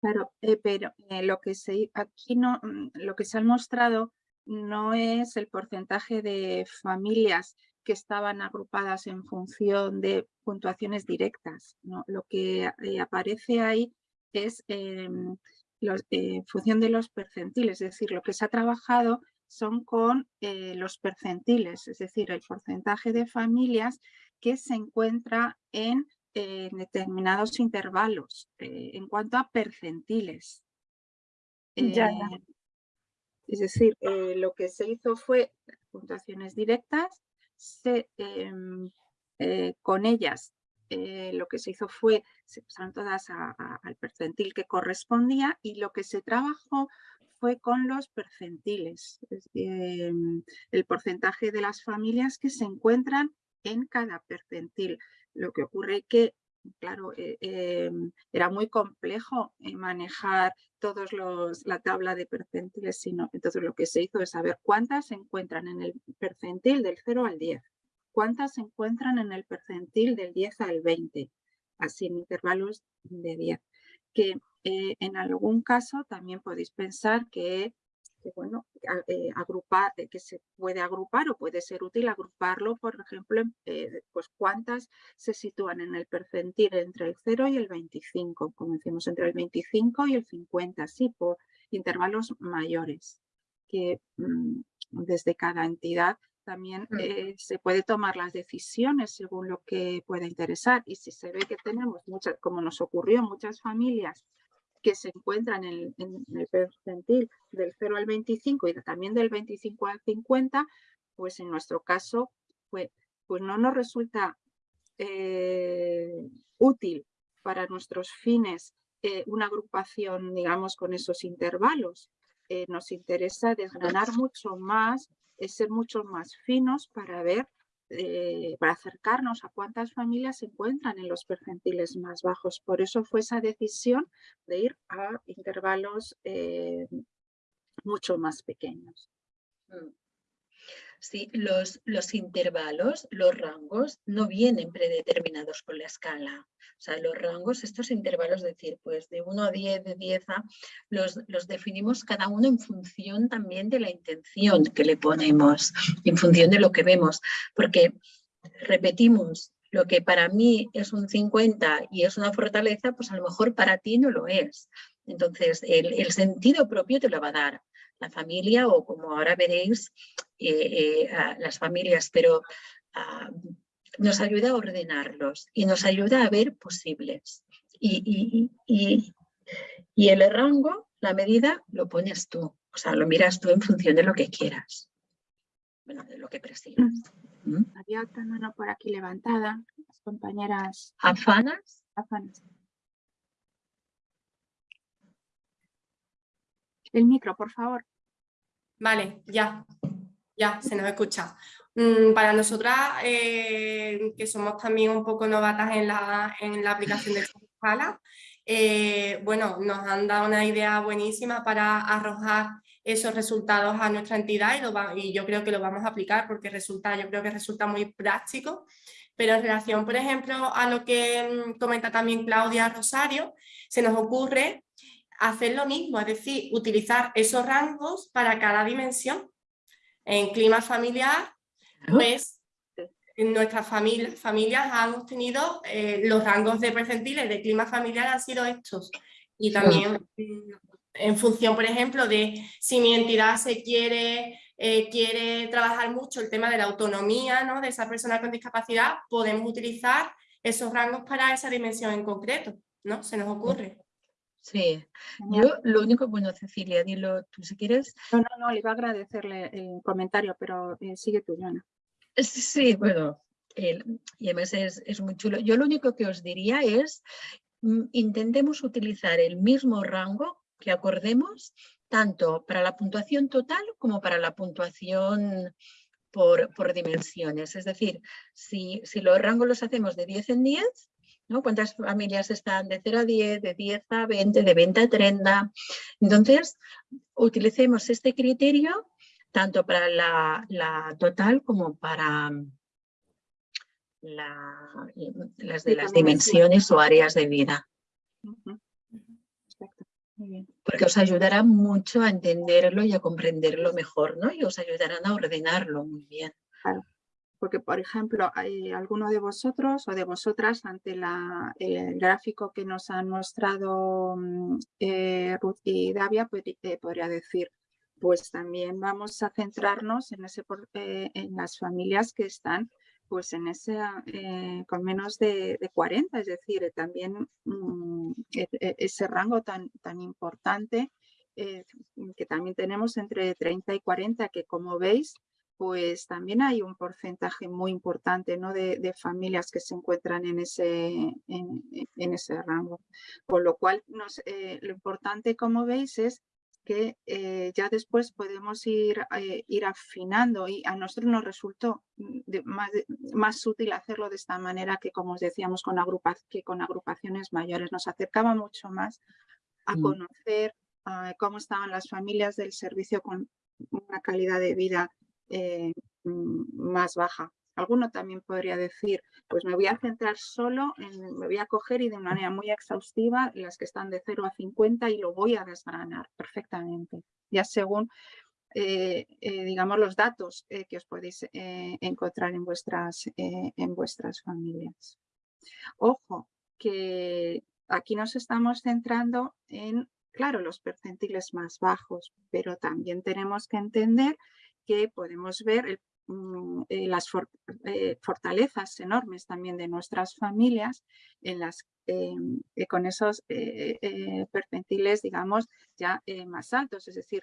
Claro, pero lo que se, aquí no, mm, lo que se ha mostrado no es el porcentaje de familias que estaban agrupadas en función de puntuaciones directas. ¿no? Lo que eh, aparece ahí es em, eh, en función de los percentiles, es decir, lo que se ha trabajado son con eh, los percentiles, es decir, el porcentaje de familias que se encuentra en determinados intervalos en cuanto a percentiles.
Ya,
Es decir, lo que se hizo fue puntuaciones directas Em, eh, con ellas eh, lo que se hizo fue, se pasaron todas al percentil que correspondía y lo que se trabajó fue con los percentiles, em, el porcentaje de las familias que se encuentran en cada percentil. Lo que ocurre que, claro, eh, em, era muy complejo manejar todos los, la tabla de percentiles, sino entonces lo que se hizo es saber cuántas se encuentran en el percentil del 0 al 10, cuántas se encuentran en el percentil del 10 al 20, así en intervalos de 10. Que eh, en algún caso también podéis pensar que, bueno, eh, agrupar, eh, que se puede agrupar o puede ser útil agruparlo, por ejemplo, pues cuántas se sitúan en el percentil entre el 0 y el 25, como decimos, entre el 25 y el 50, así por intervalos mayores, que mm, desde cada entidad también mm. eh, se puede tomar las decisiones según lo que pueda interesar. Y si se ve que tenemos muchas, como nos ocurrió, muchas familias que se encuentran en, el percentil del 0 al 25 y también del 25 al 50, pues en nuestro caso, pues, pues no nos resulta eh, útil para nuestros fines una agrupación, digamos, con esos intervalos. nos interesa desgranar mucho más, ser mucho más finos para ver eh, para acercarnos a cuántas familias se encuentran en los percentiles más bajos. Por eso fue esa decisión de ir a intervalos eh, mucho más pequeños.
Mm. Sí, los, los intervalos, los rangos, no vienen predeterminados con la escala. O sea, los rangos, estos intervalos, es decir, pues de 1 a 10, de 10 a, los, los definimos cada uno en función también de la intención que le ponemos, en función de lo que vemos. Porque, repetimos, lo que para mí es un 50 y es una fortaleza, pues a lo mejor para ti no lo es. Entonces, el, el sentido propio te lo va a dar la familia o como ahora veréis, eh, eh, las familias, pero ah, nos ayuda a ordenarlos y nos ayuda a ver posibles. Y, y, el rango, la medida, lo pones tú, o sea, lo miras tú en función de lo que quieras, bueno, de lo que presigas.
¿Mm? Había otra mano por aquí levantada, las compañeras.
¿Afanas?
Afanas. El micro, por favor.
Vale, ya, ya, se nos escucha. Mm, para nosotras, eh, que somos también un poco novatas en la, en la aplicación de *laughs* escala, eh, bueno, nos han dado una idea buenísima para arrojar esos resultados a nuestra entidad y, lo y yo creo que lo vamos a aplicar porque resulta, yo creo que resulta muy práctico. Pero en relación, por ejemplo, a lo que mm, comenta también Claudia Rosario, se nos ocurre hacer lo mismo, es decir, utilizar esos rangos para cada dimensión. En clima familiar, pues en nuestras familias, familias han obtenido eh, los rangos de percentiles de clima familiar han sido estos. Y también en función, por ejemplo, de si mi entidad se quiere, eh, quiere trabajar mucho el tema de la autonomía ¿no? de esa persona con discapacidad, podemos utilizar esos rangos para esa dimensión en concreto, ¿no? Se nos ocurre.
Sí, yo lo único, bueno Cecilia, dilo tú si quieres.
No, no, no, le iba a agradecerle el comentario, pero eh, sigue tú, Joana.
Sí, bueno, y además es, es, muy chulo. Yo lo único que os diría es, mm, intentemos utilizar el mismo rango que acordemos, tanto para la puntuación total como para la puntuación por, por dimensiones. Es decir, si, si los rangos los hacemos de 10 en 10, ¿no? ¿Cuántas familias están de 0 a 10, de 10 a 20, de 20 a 30? Entonces, utilicemos este criterio tanto para la, total como para las de las dimensiones o áreas de vida. Porque os ayudará mucho a entenderlo y a comprenderlo mejor, ¿no? Y os ayudarán a ordenarlo muy bien.
Claro porque, por ejemplo, hay alguno de vosotros o de vosotras ante el gráfico que nos han mostrado mm, eh, Ruth y Davia, pues, eh, podría decir, pues también vamos a centrarnos en, ese, eh, en las familias que están pues en ese, con menos de, 40, es decir, también mm, e, e, ese rango tan, tan importante que también tenemos entre 30 y 40, que como veis, pues también hay un porcentaje muy importante ¿no? de, familias que se encuentran en ese, en, ese rango. Con lo cual, eh, lo importante, como veis, es que eh, ya después podemos ir, eh, ir afinando y a nosotros nos resultó más, más, útil hacerlo de esta manera que, como os decíamos, con, que con agrupaciones mayores. Nos acercaba mucho más a mm. conocer cómo estaban las familias del servicio con una calidad de vida eh, mm, más baja. Alguno también podría decir, pues me voy a centrar solo, en, me voy a coger y de manera muy exhaustiva las que están de 0 a 50 y lo voy a desgranar perfectamente, ya según, eh, eh, digamos, los datos que os podéis encontrar en vuestras, en vuestras familias. Ojo, que aquí nos estamos centrando en, claro, los percentiles más bajos, pero también tenemos que entender que podemos ver mm, eh, las eh, fortalezas enormes también de nuestras familias en las, em, eh, con esos percentiles, digamos, ya más altos, es decir,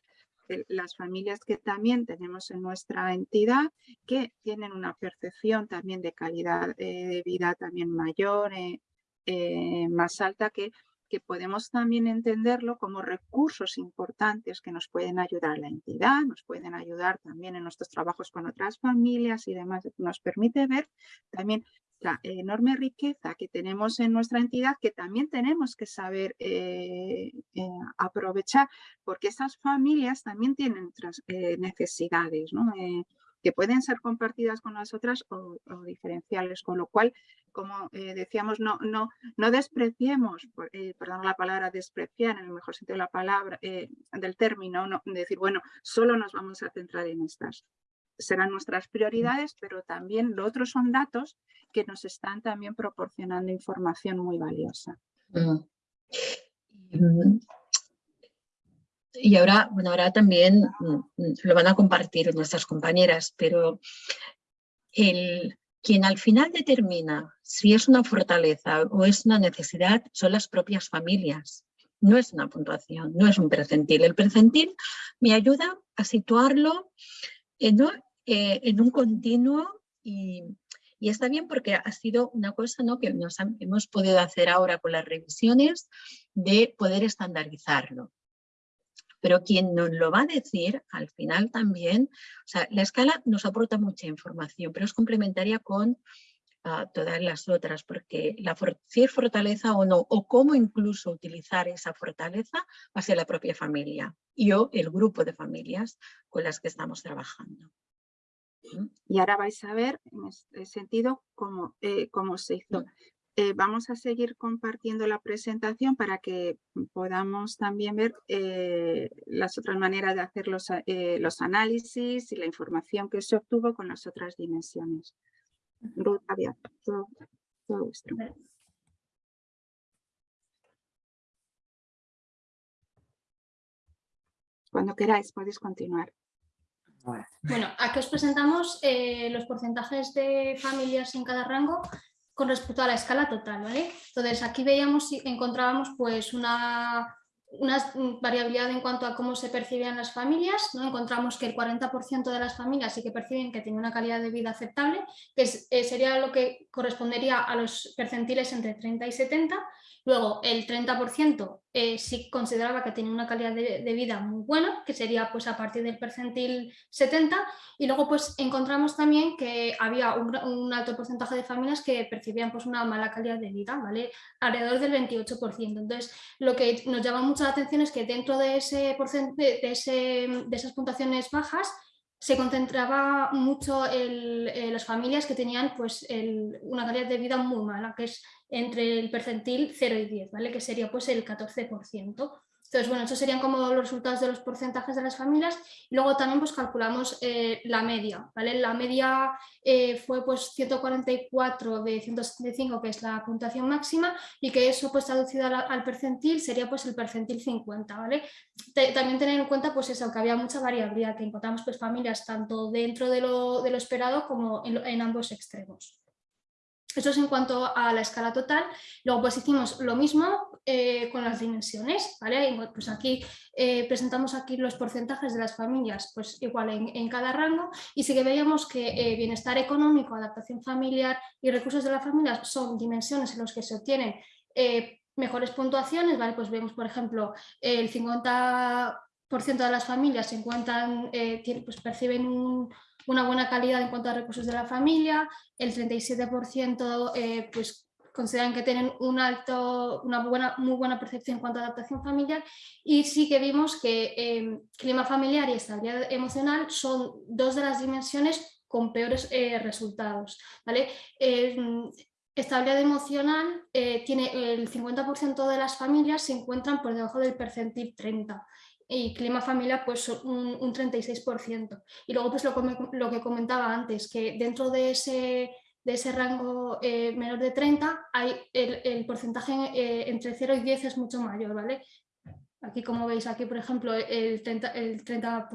las familias que también tenemos en nuestra entidad que tienen una percepción también de calidad de vida también mayor, más alta que que podemos también entenderlo como recursos importantes que nos pueden ayudar a la entidad, nos pueden ayudar también en nuestros trabajos con otras familias y demás. Nos permite ver también la enorme riqueza que tenemos en nuestra entidad que también tenemos que saber eh, eh, aprovechar porque esas familias también tienen otras eh, necesidades que pueden ser compartidas con las otras o, diferenciales, con lo cual, como decíamos, no, no, no despreciemos, perdón la palabra despreciar en el mejor sentido de la palabra, del término, no, decir, bueno, solo nos vamos a centrar en estas serán nuestras prioridades, pero también lo otro son datos que nos están también proporcionando información muy valiosa.
Y ahora, bueno, ahora también mm, lo van a compartir nuestras compañeras, pero el, quien al final determina si es una fortaleza o es una necesidad son las propias familias. No es una puntuación, no es un percentil. El percentil me ayuda a situarlo en, eh, un continuo y, está bien porque ha sido una cosa ¿no? que nos hemos podido hacer ahora con las revisiones de poder estandarizarlo. Pero quien nos lo va a decir al final también, o sea, la escala nos aporta mucha información, pero es complementaria con ah, todas las otras, porque la si es fortaleza o no, o cómo incluso utilizar esa fortaleza, va a ser la propia familia y o el grupo de familias con las que estamos trabajando.
Y ahora vais a ver en este sentido cómo, eh, cómo se hizo. Eh, vamos a seguir compartiendo la presentación para que podamos también ver eh, las otras maneras de hacer los, los, análisis y la información que se obtuvo con las otras dimensiones. Ruth, todo, todo vuestro. Cuando queráis podéis continuar.
Bueno, aquí os presentamos eh, los porcentajes de familias en cada rango con respecto a la escala total, ¿vale? Entonces aquí veíamos y encontrábamos pues una, una variabilidad en cuanto a cómo se percibían las familias, ¿no? encontramos que el 40% de las familias sí que perciben que tienen una calidad de vida aceptable, que eh, sería lo que correspondería a los percentiles entre 30 y 70, Luego, el 30% eh, sí consideraba que tenía una calidad de, vida muy buena, que sería pues a partir del percentil 70, y luego pues encontramos también que había un, alto porcentaje de familias que percibían pues una mala calidad de vida, ¿vale? Alrededor del 28%. Entonces, lo que nos llama mucho la atención es que dentro de, ese, de, ese, de esas puntuaciones bajas, se concentraba mucho en eh, las familias que tenían pues, una calidad de vida muy mala, que es entre el percentil 0 y 10, ¿vale? que sería pues, el 14%. Entonces, bueno, estos serían como los resultados de los porcentajes de las familias. Y luego también pues, calculamos eh, la media. ¿vale? La media eh, fue pues, 144 de 175, que es la puntuación máxima, y que eso pues, traducido al, percentil sería pues, el percentil 50. ¿vale? también tener en cuenta pues, eso, que había mucha variabilidad, que encontramos pues, familias tanto dentro de lo esperado como en ambos extremos. Eso es en cuanto a la escala total. Luego pues hicimos lo mismo eh, con las dimensiones. ¿vale? Pues aquí eh, presentamos aquí los porcentajes de las familias pues igual en, cada rango y sí que veíamos que eh, bienestar económico, adaptación familiar y recursos de la familia son dimensiones en las que se obtienen mejores puntuaciones. ¿vale? Pues vemos por ejemplo el 50% de las familias se encuentran, pues perciben un una buena calidad en cuanto a recursos de la familia, el 37% eh, pues, consideran que tienen un alto, una buena, muy buena percepción en cuanto a adaptación familiar y sí que vimos que em, clima familiar y estabilidad emocional son dos de las dimensiones con peores eh, resultados. ¿vale? Em, estabilidad emocional eh, tiene el 50% de las familias se encuentran por debajo del percentil 30 y clima familiar pues un, un 36%. Y luego pues lo, lo, que comentaba antes, que dentro de ese, rango eh, menor de 30 hay el, el porcentaje eh, entre 0 y 10 es mucho mayor, ¿vale? Aquí como veis aquí por ejemplo el 30%, el 30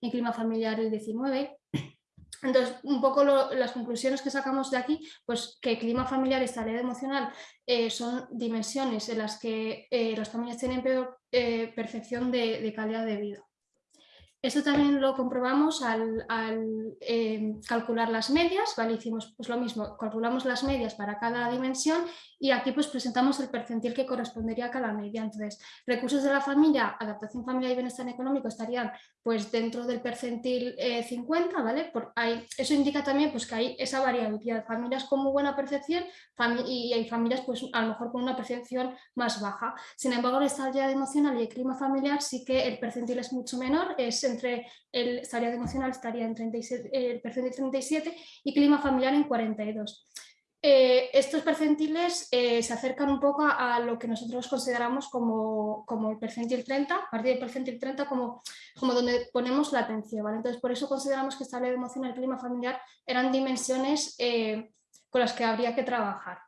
en clima familiar el 19%, entonces, un poco las conclusiones que sacamos de aquí, pues que clima familiar y estabilidad emocional eh, son dimensiones en las que eh, las familias tienen peor eh, percepción de, calidad de vida. Esto también lo comprobamos al, eh, calcular las medias, ¿vale? Hicimos pues lo mismo, calculamos las medias para cada dimensión y aquí pues presentamos el percentil que correspondería a cada media. Entonces, recursos de la familia, adaptación familiar y bienestar económico estarían pues dentro del percentil 50, eh, ¿vale? Por ahí, eso indica también pues que hay esa variabilidad, familias con muy buena percepción y hay familias pues a lo mejor con una percepción más baja. Sin embargo, la estabilidad emocional y el clima familiar sí que el percentil es mucho menor, es entre el estabilidad emocional estaría en 37, el percentil 37 y clima familiar en 42. Eh, estos percentiles eh, se acercan un poco a, lo que nosotros consideramos como, como, el percentil 30, a partir del percentil 30 como, como donde ponemos la atención. ¿vale? Entonces, por eso consideramos que estabilidad emocional y clima familiar eran dimensiones eh, con las que habría que trabajar.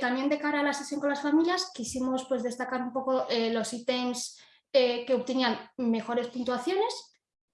También de cara a la sesión con las familias quisimos pues, destacar un poco los ítems que obtenían mejores puntuaciones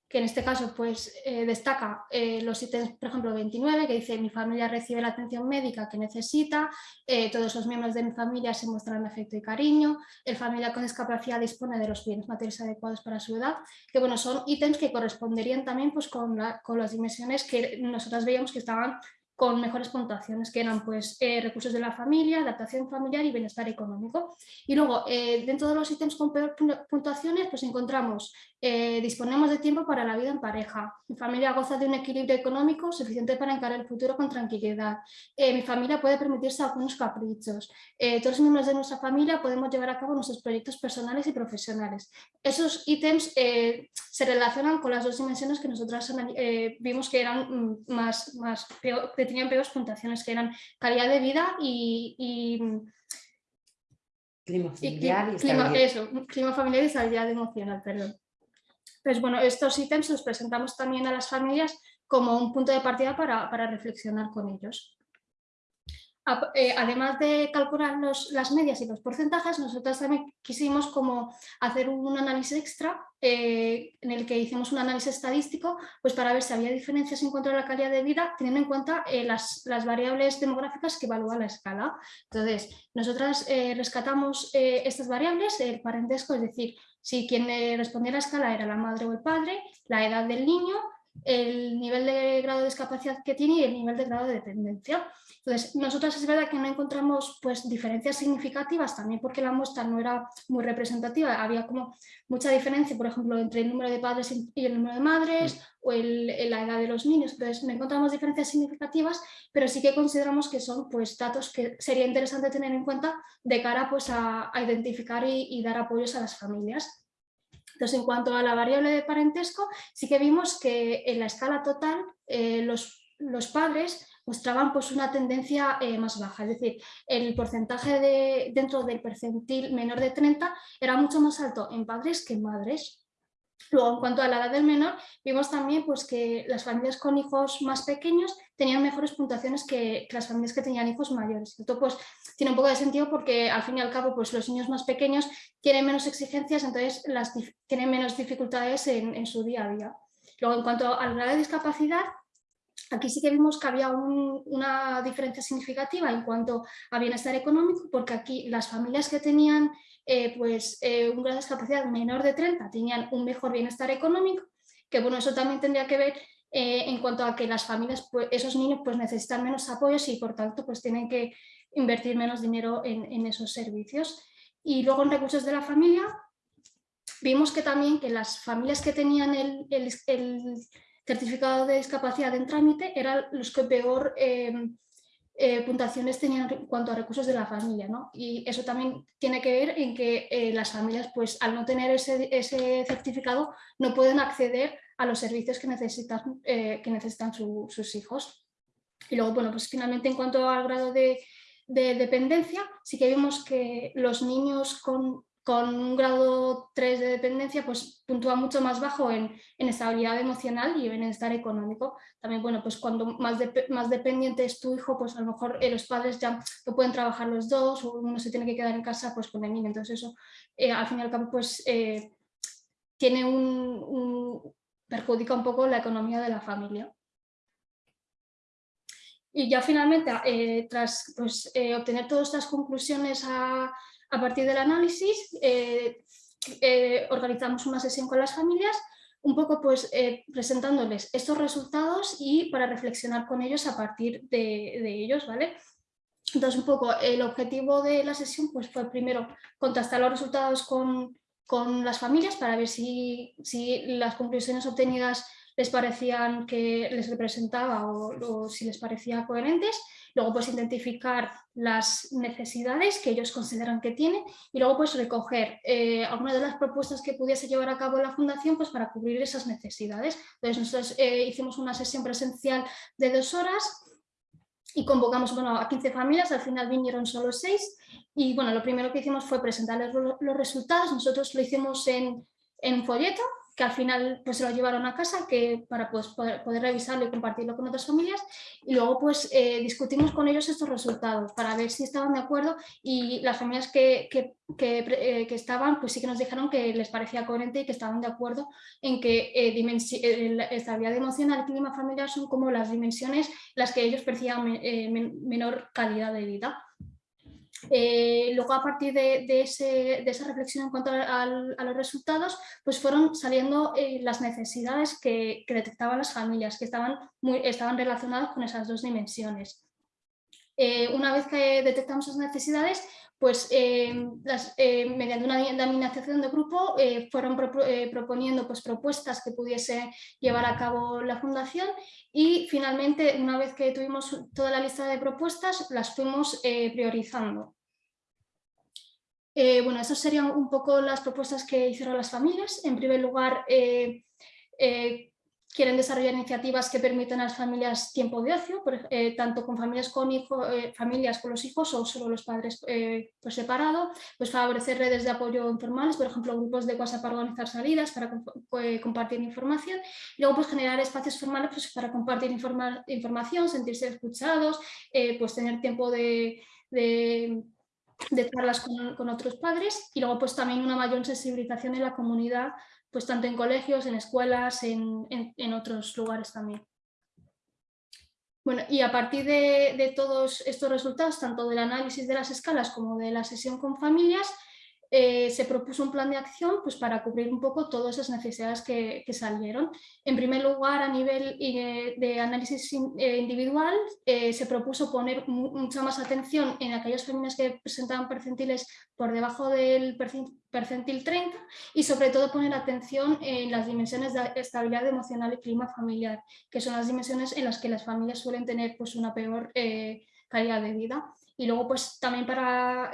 que en este caso pues, eh, destaca eh, los ítems, por ejemplo, 29, que dice mi familia recibe la atención médica que necesita, eh, todos los miembros de mi familia se muestran afecto y cariño, el familia con discapacidad dispone de los bienes materiales adecuados para su edad, que bueno, son ítems que corresponderían también pues, con, con las dimensiones que nosotras veíamos que estaban con mejores puntuaciones, que eran pues, eh, recursos de la familia, adaptación familiar y bienestar económico. Y luego, eh, dentro de los ítems con peor puntuaciones, pues encontramos, eh, disponemos de tiempo para la vida en pareja, mi familia goza de un equilibrio económico suficiente para encarar el futuro con tranquilidad, mi familia puede permitirse algunos caprichos, todos los miembros de nuestra familia podemos llevar a cabo nuestros proyectos personales y profesionales. Esos ítems se relacionan con las dos dimensiones que nosotros vimos que eran mm, más, más peor, tenían peores puntuaciones, que eran calidad de vida y...
clima familiar y,
clima, eso, clima familiar y estabilidad emocional, perdón. Pues bueno, estos ítems los presentamos también a las familias como un punto de partida para, para reflexionar con ellos. Eh, además de calcular las medias y los porcentajes, nosotros también quisimos como hacer un análisis extra eh, en el que hicimos un análisis estadístico pues para ver si había diferencias en cuanto a la calidad de vida teniendo en cuenta eh, las, variables demográficas que evalúa la escala. Entonces, nosotras rescatamos estas variables, el parentesco, es decir, si quien respondía a la escala era la madre o el padre, la edad del niño, el nivel de grado de discapacidad que tiene y el nivel de grado de dependencia. Entonces, nosotros es verdad que no encontramos pues, diferencias significativas, también porque la muestra no era muy representativa, había como mucha diferencia, por ejemplo, entre el número de padres y el número de madres, o la edad de los niños, entonces no encontramos diferencias significativas, pero sí que consideramos que son pues, datos que sería interesante tener en cuenta de cara pues, a, identificar y dar apoyos a las familias. Entonces, en cuanto a la variable de parentesco, sí que vimos que en la escala total eh, los, los, padres mostraban pues, una tendencia eh, más baja, es decir, el porcentaje de, dentro del percentil menor de 30 era mucho más alto en padres que en madres. Luego, en cuanto a la edad del menor, vimos también pues, que las familias con hijos más pequeños tenían mejores puntuaciones que, las familias que tenían hijos mayores. Esto pues, tiene un poco de sentido porque al fin y al cabo pues, los niños más pequeños tienen menos exigencias, entonces las, tienen menos dificultades en, su día a día. Luego, en cuanto al grado de discapacidad, Aquí sí que vimos que había una diferencia significativa en cuanto a bienestar económico, porque aquí las familias que tenían eh, pues, eh, un grado de discapacidad menor de 30 tenían un mejor bienestar económico, que bueno, eso también tendría que ver eh, en cuanto a que las familias, pues, esos niños pues, necesitan menos apoyos y por tanto pues, tienen que invertir menos dinero en, esos servicios. Y luego en recursos de la familia, vimos que también que las familias que tenían el, certificado de discapacidad en trámite eran los que peor eh, puntuaciones tenían en cuanto a recursos de la familia. ¿no? Y eso también tiene que ver en que eh, las familias, pues al no tener ese, ese, certificado, no pueden acceder a los servicios que necesitan, eh, que necesitan sus hijos. Y luego, bueno, pues finalmente en cuanto al grado de, de dependencia, sí que vimos que los niños con con un grado 3 de dependencia, pues puntúa mucho más bajo en, estabilidad emocional y en bienestar económico. También, bueno, pues cuando más, más dependiente es tu hijo, pues a lo mejor eh, los padres ya no pueden trabajar los dos o uno se tiene que quedar en casa pues con el niño. Entonces eso, eh, al fin y al cabo, pues eh, tiene un, perjudica un poco la economía de la familia. Y ya finalmente, tras pues, obtener todas estas conclusiones a, a partir del análisis, eh, eh, organizamos una sesión con las familias un poco pues eh, presentándoles estos resultados y para reflexionar con ellos a partir de, ellos, ¿vale? Entonces un poco el objetivo de la sesión pues fue primero contrastar los resultados con, las familias para ver si, si las conclusiones obtenidas les parecían que les representaba o, si les parecía coherentes, luego pues identificar las necesidades que ellos consideran que tienen y luego pues recoger eh, algunas de las propuestas que pudiese llevar a cabo la fundación pues para cubrir esas necesidades. Entonces nosotros eh, hicimos una sesión presencial de dos horas y convocamos bueno, a 15 familias, al final vinieron solo 6 y bueno, lo primero que hicimos fue presentarles los resultados, nosotros lo hicimos en, en folleto que al final pues se lo llevaron a casa que, para pues, poder, revisarlo y compartirlo con otras familias y luego pues eh, discutimos con ellos estos resultados para ver si estaban de acuerdo y las familias que, que, que, eh, estaban pues sí que nos dijeron que les parecía coherente y que estaban de acuerdo en que eh, la estabilidad emocional y clima familiar son como las dimensiones las que ellos percibían menor calidad de vida. Eh, luego a partir de, esa reflexión en cuanto a, los resultados, pues fueron saliendo eh, las necesidades que, detectaban las familias, que estaban, muy, estaban relacionadas con esas dos dimensiones. Eh, una vez que detectamos esas necesidades, pues mediante una denominación de grupo fueron proponiendo pues, propuestas que pudiese llevar a cabo la fundación y finalmente una vez que tuvimos toda la lista de propuestas las fuimos priorizando. Eh, bueno, esas serían un poco las propuestas que hicieron las familias. En primer lugar, eh, eh, quieren desarrollar iniciativas que permitan a las familias tiempo de ocio, tanto con familias con, hijos, familias con los hijos o solo los padres por separado, pues favorecer redes de apoyo informales, por ejemplo, grupos de WhatsApp para organizar salidas, para compartir información, y luego pues generar espacios formales pues, para compartir información, sentirse escuchados, pues tener tiempo de de charlas con, otros padres y luego pues también una mayor sensibilización en la comunidad, pues tanto en colegios, en escuelas, en, otros lugares también. Bueno, y a partir de, de, todos estos resultados, tanto del análisis de las escalas como de la sesión con familias, eh, se propuso un plan de acción pues, para cubrir un poco todas esas necesidades que, salieron. En primer lugar, a nivel eh, de análisis eh, individual, se propuso poner mucha más atención en aquellas familias que presentaban percentiles por debajo del percentil 30 y sobre todo poner atención en las dimensiones de estabilidad emocional y clima familiar, que son las dimensiones en las que las familias suelen tener pues, una peor calidad de vida. Y luego pues también para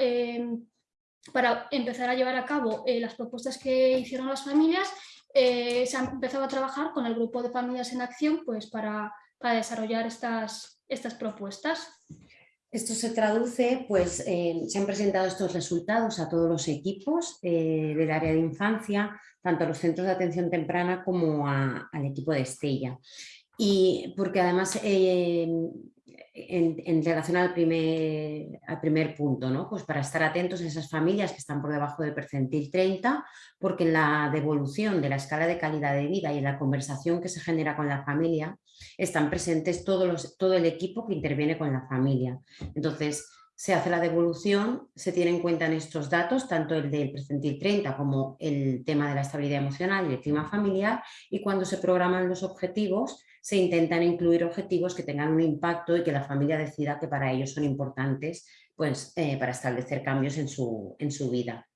para empezar a llevar a cabo eh, las propuestas que hicieron las familias, eh, se ha empezado a trabajar con el grupo de familias en acción pues, para, desarrollar estas, estas propuestas.
Esto se traduce, pues se han presentado estos resultados a todos los equipos eh, del área de infancia, tanto a los centros de atención temprana como al equipo de Estella. Y porque además en, relación al primer, al primer punto, ¿no? pues para estar atentos a esas familias que están por debajo del percentil 30, porque en la devolución de la escala de calidad de vida y en la conversación que se genera con la familia, están presentes todo el equipo que interviene con la familia. Entonces, se hace la devolución, se tiene en cuenta en estos datos, tanto el del percentil 30 como el tema de la estabilidad emocional y el clima familiar, y cuando se programan los objetivos, se intentan incluir objetivos que tengan un impacto y que la familia decida que para ellos son importantes pues, eh, para establecer cambios en su, en su vida.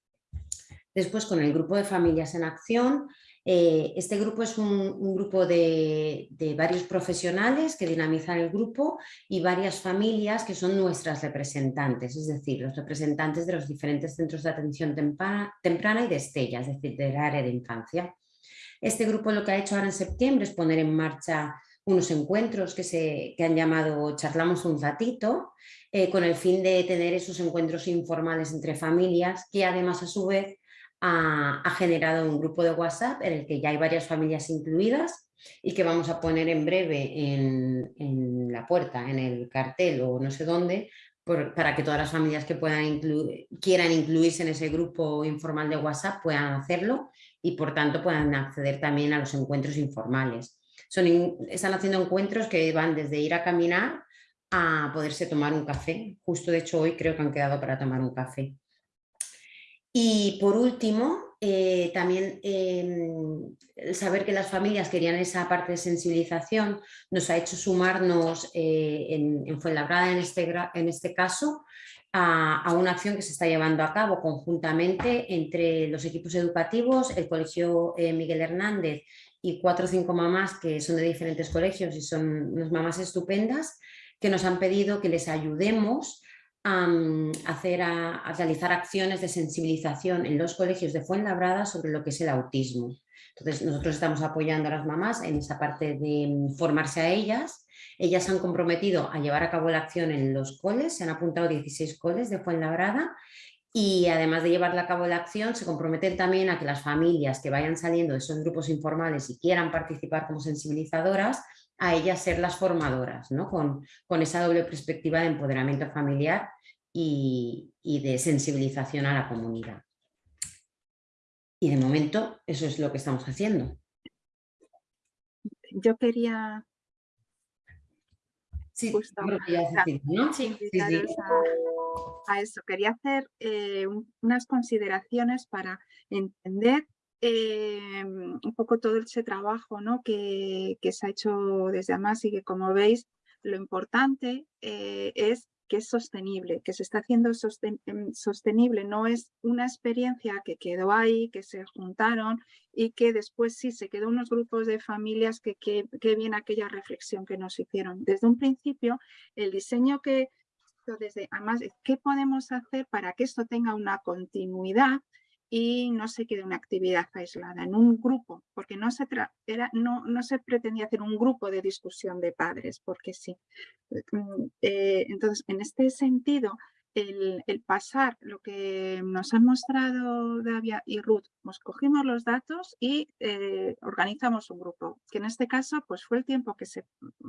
Después, con el grupo de familias en acción, eh, este grupo es un, grupo de, de, varios profesionales que dinamizan el grupo y varias familias que son nuestras representantes, es decir, los representantes de los diferentes centros de atención temprana, temprana y de Estella, es decir, del área de infancia. Este grupo lo que ha hecho ahora en septiembre es poner en marcha unos encuentros que, se, han llamado Charlamos un ratito, eh, con el fin de tener esos encuentros informales entre familias, que además a su vez ha, generado un grupo de WhatsApp en el que ya hay varias familias incluidas y que vamos a poner en breve en, la puerta, en el cartel o no sé dónde, para que todas las familias que puedan quieran incluirse en ese grupo informal de WhatsApp puedan hacerlo y por tanto puedan acceder también a los encuentros informales. Son, están haciendo encuentros que van desde ir a caminar a poderse tomar un café. Justo de hecho hoy creo que han quedado para tomar un café. Y por último, eh, también em, saber que las familias querían esa parte de sensibilización nos ha hecho sumarnos eh, en, en, Fuenlabrada en este, en este caso a, una acción que se está llevando a cabo conjuntamente entre los equipos educativos, el Colegio eh, Miguel Hernández y cuatro o cinco mamás que son de diferentes colegios y son unas mamás estupendas que nos han pedido que les ayudemos a, hacer, a, realizar acciones de sensibilización en los colegios de Fuenlabrada sobre lo que es el autismo. Entonces nosotros estamos apoyando a las mamás en esa parte de mm, formarse a ellas. Ellas se han comprometido a llevar a cabo la acción en los coles, se han apuntado 16 coles de Fuenlabrada y además de llevar a cabo la acción se comprometen también a que las familias que vayan saliendo de esos grupos informales y quieran participar como sensibilizadoras, a ellas ser las formadoras, ¿no? con, con esa doble perspectiva de empoderamiento familiar y, de sensibilización a la comunidad. Y de momento eso es lo que estamos haciendo.
Yo quería...
Sí,
A, eso. Quería hacer eh, unas consideraciones para entender eh, un poco todo ese trabajo ¿no? que, se ha hecho desde AMAS y que como veis lo importante eh, es que es sostenible, que se está haciendo em, sostenible, no es una experiencia que quedó ahí, que se juntaron y que después sí se quedó unos grupos de familias que, que, viene aquella reflexión que nos hicieron. Desde un principio, el diseño que, desde, además, ¿qué podemos hacer para que esto tenga una continuidad? Y no se quede una actividad aislada en un grupo, porque no se, era, no, no se pretendía hacer un grupo de discusión de padres, porque sí. Mm, eh, entonces, en este sentido, el, pasar lo que nos han mostrado Davia y Ruth, pues cogimos los datos y eh, organizamos un grupo, que en este caso pues fue el tiempo que, se,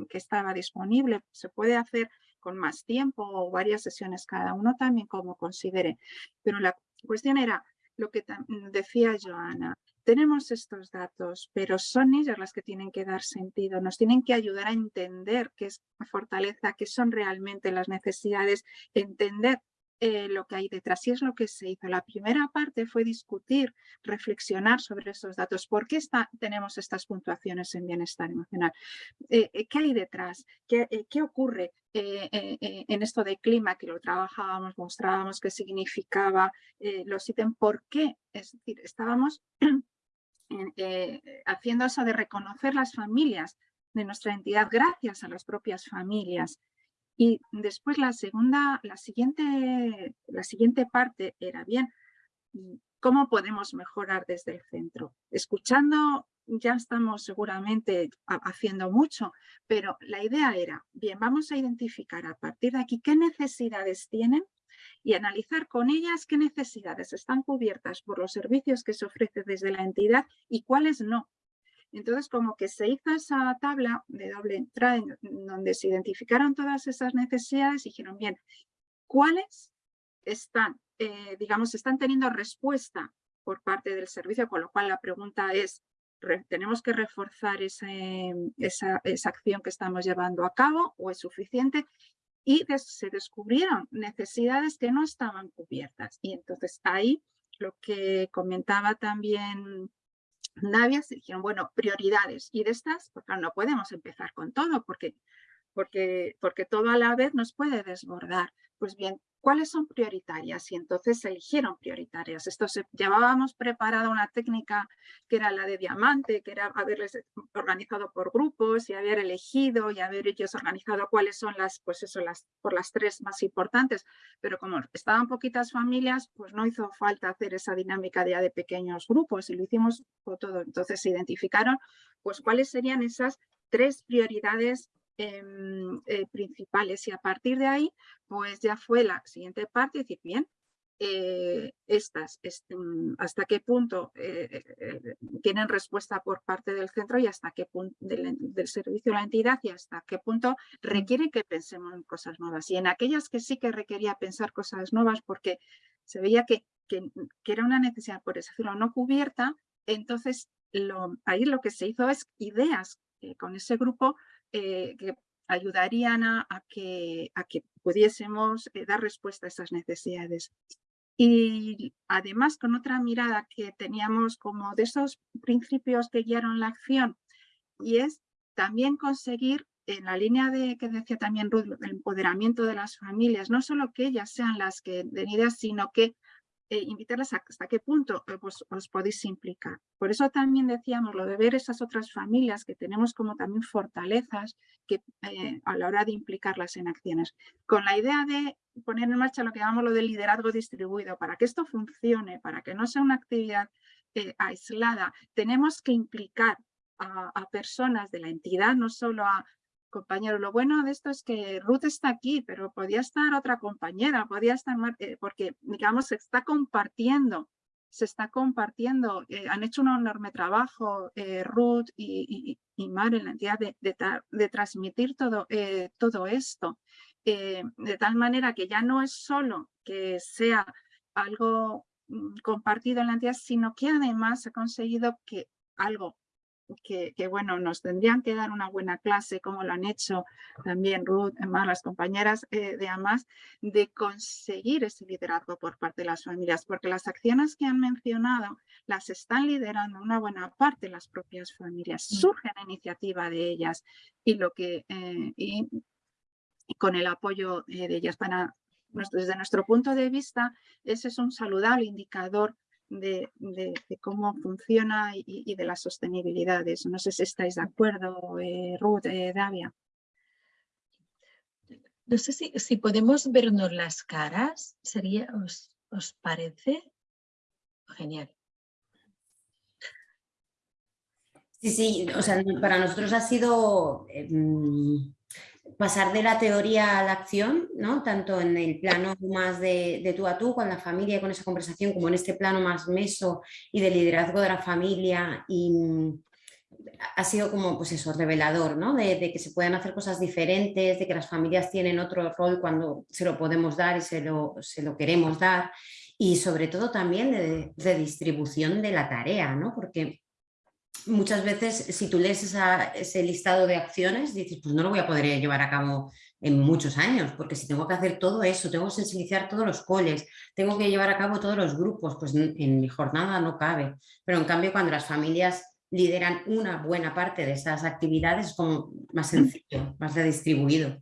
que estaba disponible, se puede hacer con más tiempo o varias sesiones cada uno también como considere, pero la cuestión era lo que decía Joana, tenemos estos datos, pero son ellas las que tienen que dar sentido, nos tienen que ayudar a entender qué es fortaleza, qué son realmente las necesidades, entender eh, lo que hay detrás y es lo que se hizo. La primera parte fue discutir, reflexionar sobre esos datos. ¿Por qué está, tenemos estas puntuaciones en bienestar emocional? Eh, eh, ¿Qué hay detrás? ¿Qué, qué ocurre en esto de clima que lo trabajábamos, mostrábamos qué significaba los ítems? ¿Por qué? Es decir, estábamos *clears throat* haciendo eso de reconocer las familias de nuestra entidad gracias a las propias familias y después la segunda, la siguiente, la siguiente parte era bien, ¿cómo podemos mejorar desde el centro? Escuchando ya estamos seguramente haciendo mucho, pero la idea era, bien, vamos a identificar a partir de aquí qué necesidades tienen y analizar con ellas qué necesidades están cubiertas por los servicios que se ofrecen desde la entidad y cuáles no. Entonces, como que se hizo esa tabla de doble entrada donde se identificaron todas esas necesidades y dijeron, bien, ¿cuáles están, eh, digamos, están teniendo respuesta por parte del servicio? Con lo cual la pregunta es, ¿tenemos que reforzar esa, esa acción que estamos llevando a cabo o es suficiente? Y se descubrieron necesidades que no estaban cubiertas. Y entonces ahí lo que comentaba también Navias dijeron, bueno, prioridades. Y de estas, pues no podemos empezar con todo porque, porque, porque todo a la vez nos puede desbordar. Pues bien, cuáles son prioritarias y entonces se eligieron prioritarias. Esto se, llevábamos preparada una técnica que era la de diamante, que era haberles organizado por grupos y haber elegido y haber ellos organizado cuáles son las, pues eso, las, por las tres más importantes, pero como estaban poquitas familias, pues no hizo falta hacer esa dinámica ya de pequeños grupos y lo hicimos todo. Entonces se identificaron pues cuáles serían esas tres prioridades Em, eh, principales y a partir de ahí pues ya fue la siguiente parte, decir, bien, eh, estas, este, mm, hasta qué punto eh, tienen respuesta por parte del centro y hasta qué punto del, servicio de la entidad y hasta qué punto requiere que pensemos en cosas nuevas. Y en aquellas que sí que requería pensar cosas nuevas porque se veía que, que, era una necesidad, por decirlo, no cubierta, entonces lo, ahí lo que se hizo es ideas con ese grupo eh, que ayudarían a, que, a que pudiésemos eh, dar respuesta a esas necesidades. Y además con otra mirada que teníamos como de esos principios que guiaron la acción y es también conseguir en la línea de que decía también Ruth, el empoderamiento de las familias, no solo que ellas sean las que den ideas, sino que eh, invitarlas a hasta qué punto eh, os podéis implicar. Por eso también decíamos lo de ver esas otras familias que tenemos como también fortalezas que, eh, a la hora de implicarlas en acciones. Con la idea de poner en marcha lo que llamamos lo del liderazgo distribuido, para que esto funcione, para que no sea una actividad aislada, tenemos que implicar a, personas de la entidad, no solo a compañero. Lo bueno de esto es que Ruth está aquí, pero podía estar otra compañera, podía estar, eh, porque digamos se está compartiendo, se está compartiendo, eh, han hecho un enorme trabajo eh, Ruth y, y, y, Mar en la entidad de, de, de transmitir todo, todo esto, de tal manera que ya no es solo que sea algo mm, compartido en la entidad, sino que además ha conseguido que algo que, bueno, nos tendrían que dar una buena clase, como lo han hecho también Ruth, más las compañeras eh, de AMAS, de conseguir ese liderazgo por parte de las familias, porque las acciones que han mencionado las están liderando una buena parte de las propias familias, mm. surge la iniciativa de ellas y lo que eh, y, con el apoyo eh, de ellas para desde nuestro punto de vista, ese es un saludable indicador de, cómo funciona y, de las sostenibilidades. No sé si estáis de acuerdo, eh, Ruth, eh, Davia.
No sé si, si, podemos vernos las caras, sería, ¿os, os parece? Genial.
Sí, sí, o sea, para nosotros ha sido em, pasar de la teoría a la acción, ¿no? tanto en el plano más de, tú a tú con la familia y con esa conversación, como en este plano más meso y de liderazgo de la familia y mm, ha sido como pues eso, revelador, ¿no? De, que se pueden hacer cosas diferentes, de que las familias tienen otro rol cuando se lo podemos dar y se lo, se lo queremos dar y sobre todo también de, de distribución de la tarea, ¿no? porque muchas veces si tú lees ese listado de acciones, dices, pues no lo voy a poder llevar a cabo en muchos años, porque si tengo que hacer todo eso, tengo que sensibilizar todos los coles, tengo que llevar a cabo todos los grupos, pues en mi jornada no cabe. Pero en cambio cuando las familias lideran una buena parte de esas actividades es como más sencillo, más redistribuido.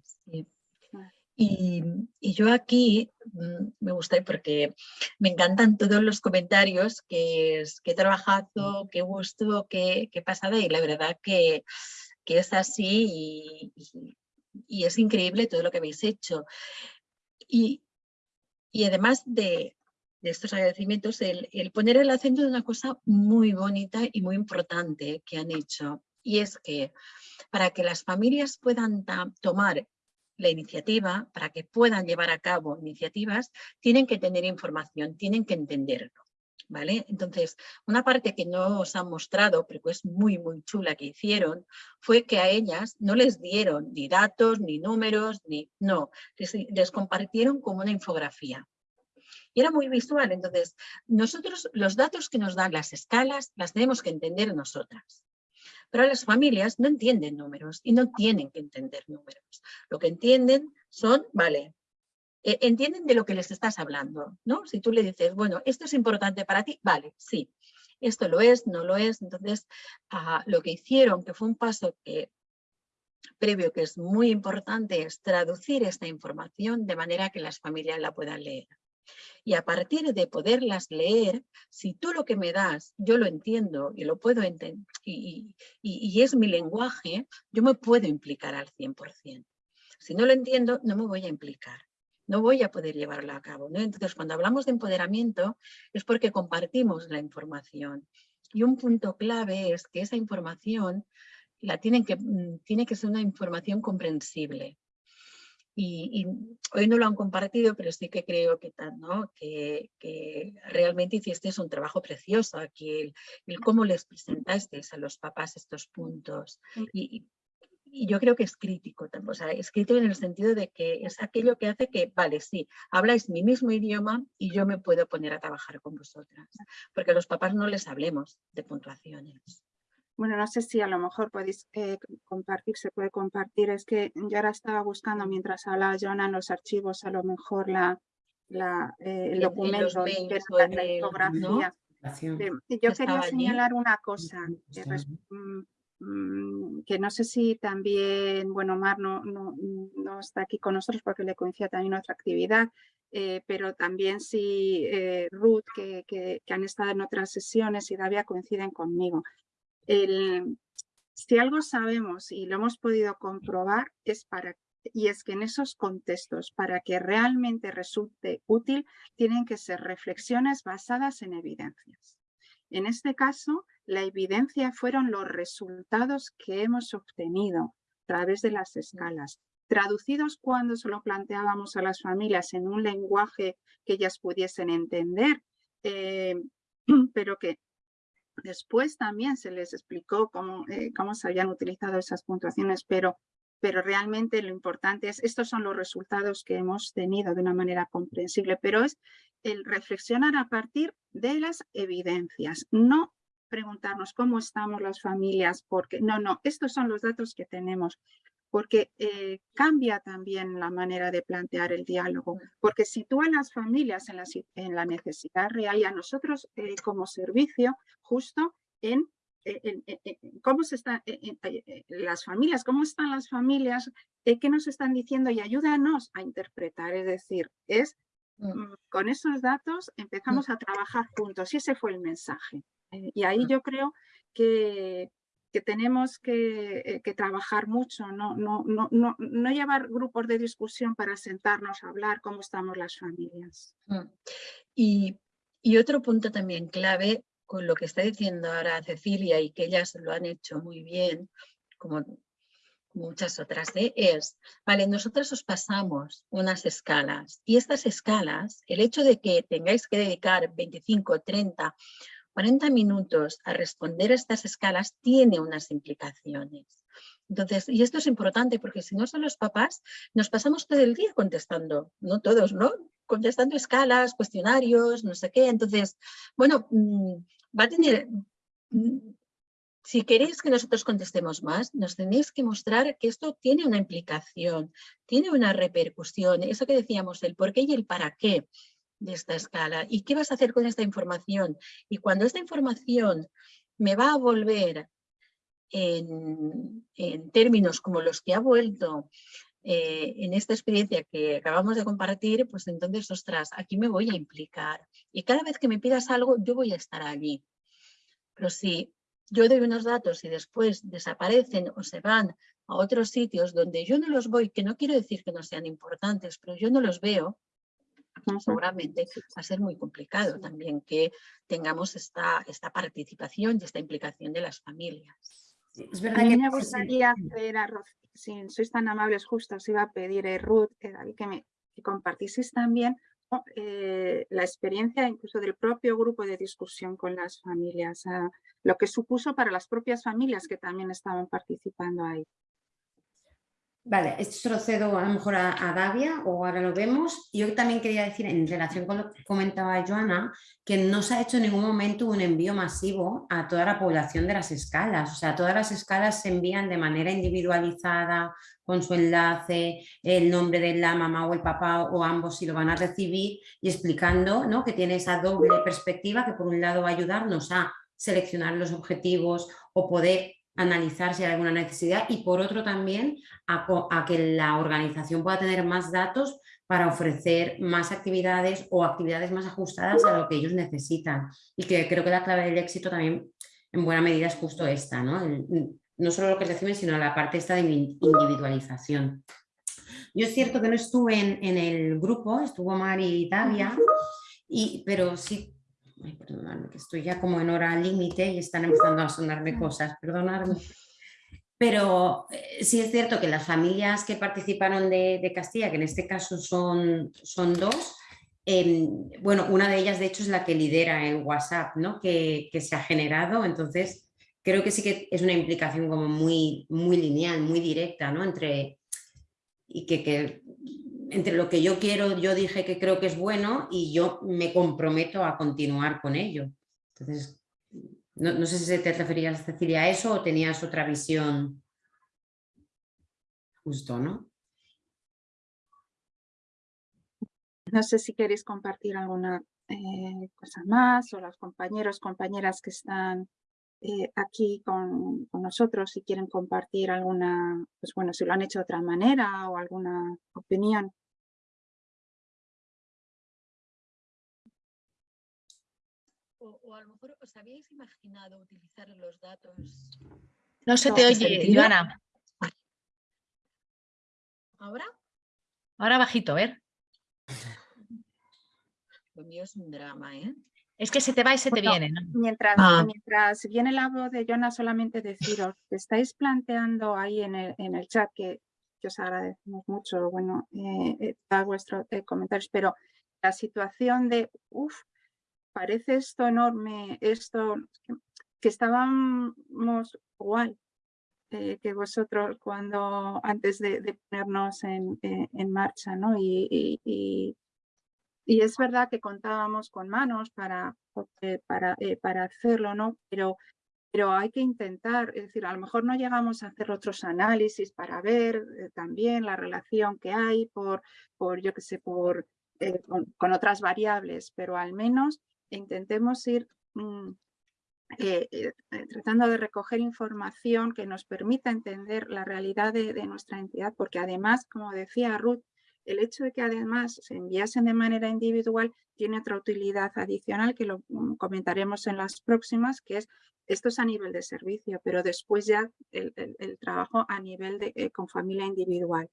Y, yo aquí mm, me gusta porque me encantan todos los comentarios que, que he trabajado, qué gusto, qué, qué pasada y la verdad que, que es así y, y, es increíble todo lo que habéis hecho. Y, y además de, de estos agradecimientos, el, el, poner el acento en una cosa muy bonita y muy importante que han hecho. Y es que para que las familias puedan tomar la iniciativa, para que puedan llevar a cabo iniciativas, tienen que tener información, tienen que entenderlo. ¿Vale? Entonces, una parte que no os han mostrado, pero que es muy, muy chula que hicieron, fue que a ellas no les dieron ni datos, ni números, ni no, les, les compartieron como una infografía. Y era muy visual, entonces nosotros los datos que nos dan las escalas las tenemos que entender nosotras. Pero las familias no entienden números y no tienen que entender números. Lo que entienden son, vale, eh, entienden de lo que les estás hablando, ¿no? Si tú le dices, bueno, esto es importante para ti, vale, sí. Esto lo es, no lo es. Entonces, ah, lo que hicieron, que fue un paso que previo que es muy importante, es traducir esta información de manera que las familias la puedan leer. Y a partir de poderlas leer, si tú lo que me das, yo lo entiendo y lo puedo entender, y, es mi lenguaje, yo me puedo implicar al 100%. Si no lo entiendo, no me voy a implicar no voy a poder llevarlo a cabo. Entonces, cuando hablamos de empoderamiento es porque compartimos la información. Y un punto clave es que esa información la mm, tiene que ser una información comprensible y, hoy no lo han compartido, pero sí que creo que, ¿no? que, que realmente hiciste un trabajo precioso aquí, el, cómo les presentasteis a los papás estos puntos. Y, y, yo creo que es crítico, o sea, es crítico en el sentido de que es aquello que hace que, vale, sí, habláis mi mismo idioma y yo me puedo poner a trabajar con vosotras, porque a los papás no les hablemos de puntuaciones.
Bueno, no sé si a lo mejor podéis eh, compartir, se puede compartir. Es que yo ahora estaba buscando mientras hablaba Joana en los archivos a lo mejor la, la, eh, el
En- en
documento, la, la Yo quería
allí.
señalar una cosa, que, res- mm, mm, que no sé si también, bueno, Mar no, no, no está aquí con nosotros porque le coincide también otra actividad, eh, pero también si eh, Ruth, que, que- que han estado en otras sesiones y Davia coinciden conmigo. Si algo sabemos y lo hemos podido comprobar es para y es que en esos contextos, para que realmente resulte útil, tienen que ser reflexiones basadas en evidencias. En este caso, la evidencia fueron los resultados que hemos obtenido a través de las escalas, traducidos cuando se lo planteábamos a las familias en un lenguaje que ellas pudiesen entender, eh, *clears throat* pero que después también se les explicó cómo, eh, cómo se habían utilizado esas puntuaciones, pero pero realmente lo importante es, estos son los resultados que hemos tenido de una manera comprensible, pero es el reflexionar a partir de las evidencias, no preguntarnos cómo estamos las familias, porque no, no, estos son los datos que tenemos, porque eh, cambia también la manera de plantear el diálogo, porque sitúa a las familias en la, si- en la necesidad real y a nosotros eh, como servicio justo en eh, en- en- en cómo se están las familias, cómo están las familias, eh, qué nos están diciendo y ayúdanos a interpretar. Es decir, es
Mm.
mm, con esos datos empezamos a trabajar juntos y ese fue el mensaje. Y ahí yo creo que, que tenemos que, eh, trabajar mucho, no, llevar grupos de discusión para sentarnos a hablar cómo estamos las familias.
Mm. Y, otro punto también clave con lo que está diciendo ahora Cecilia y que ellas lo han hecho muy bien, como muchas otras, ¿eh? es, vale, nosotros os pasamos unas escalas y estas escalas, el hecho de que tengáis que dedicar 25, 30, 40 minutos a responder a estas escalas tiene unas implicaciones. Entonces, y esto es importante porque si no son los papás, nos pasamos todo el día contestando, no todos, ¿no? Contestando escalas, cuestionarios, no sé qué. Entonces, bueno, mm, va a tener, mm, si queréis que nosotros contestemos más, nos tenéis que mostrar que esto tiene una implicación, tiene una repercusión. Eso que decíamos, el por qué y el para qué de esta escala. ¿Y qué vas a hacer con esta información? Y cuando esta información me va a volver en, en términos como los que ha vuelto eh, en esta experiencia que acabamos de compartir, pues entonces, ostras, aquí me voy a implicar. Y cada vez que me pidas algo, yo voy a estar allí. Pero si yo doy unos datos y después desaparecen o se van a otros sitios donde yo no los voy, que no quiero decir que no sean importantes, pero yo no los veo, seguramente va a ser muy complicado también que tengamos esta, esta participación y esta implicación de las familias.
Es
A
verdad
mí
que
me gustaría hacer a si sois tan amables, justo os iba a pedir, eh, Ruth, eh, David, que, me, que compartieseis también ¿no? eh, la experiencia incluso del propio grupo de discusión con las familias, ah, lo que supuso para las propias familias que también estaban participando ahí.
Vale, esto se lo cedo a lo mejor a, Davia o ahora lo vemos. Yo también quería decir, en relación con lo que comentaba Joana, que no se ha hecho en ningún momento un envío masivo a toda la población de las escalas. O sea, todas las escalas se envían de manera individualizada, con su enlace, el nombre de la mamá o el papá o ambos si lo van a recibir y explicando ¿no? que tiene esa doble perspectiva que por un lado va a ayudarnos a seleccionar los objetivos o poder analizar si hay alguna necesidad y por otro también a, que la organización pueda tener más datos para ofrecer más actividades o actividades más ajustadas a lo que ellos necesitan. Y que creo que la clave del éxito también en buena medida es justo esta, ¿no? El- no solo lo que reciben, sino la parte esta de in- individualización. Yo es cierto que no estuve en, en el grupo, estuvo Mari y Davia, y, pero sí Ay, perdonadme, que estoy ya como en hora límite y están empezando a sonarme cosas, perdonadme. Pero eh, sí es cierto que las familias que participaron de, de Castilla, que en este caso son, son dos, em, bueno, una de ellas de hecho es la que lidera el WhatsApp ¿no? que, que se ha generado, entonces creo que sí que es una implicación como muy, muy lineal, muy directa, ¿no? Entre, y que, que entre lo que yo quiero, yo dije que creo que es bueno y yo me comprometo a continuar con ello. Entonces, no, no sé si te referías, Cecilia, a eso o tenías otra visión. Justo, ¿no?
No sé si queréis compartir alguna eh, cosa más o los compañeros, compañeras que están eh, aquí con, nosotros si quieren compartir alguna, pues bueno, si lo han hecho de otra manera o alguna opinión.
O, a lo mejor os habíais imaginado utilizar los datos.
No se te oye, Joana.
¿Ahora?
Ahora bajito, a ver.
Lo mío es un drama, ¿eh?
Es que se te va y se te viene, ¿no?
Mientras,
ah.
mientras viene la voz de Jonah, solamente deciros que estáis planteando ahí en el, en el chat, que, os agradecemos mucho, bueno, eh, eh vuestros eh, comentarios, pero la situación de, uff, parece esto enorme, esto, que, estábamos igual eh, que vosotros cuando, antes de, ponernos en, en, marcha, ¿no? y y es verdad que contábamos con manos para, para, eh, para hacerlo, ¿no? Pero, pero hay que intentar, es decir, a lo mejor no llegamos a hacer otros análisis para ver eh, también la relación que hay por, por yo qué sé, por, eh, con, otras variables, pero al menos intentemos ir mm, tratando de recoger información que nos permita entender la realidad de nuestra entidad, porque además, como decía Ruth, el hecho de que además se enviasen de manera individual tiene otra utilidad adicional que lo mm, comentaremos en las próximas, que es esto es a nivel de servicio, pero después ya el, trabajo a nivel de eh, con familia individual.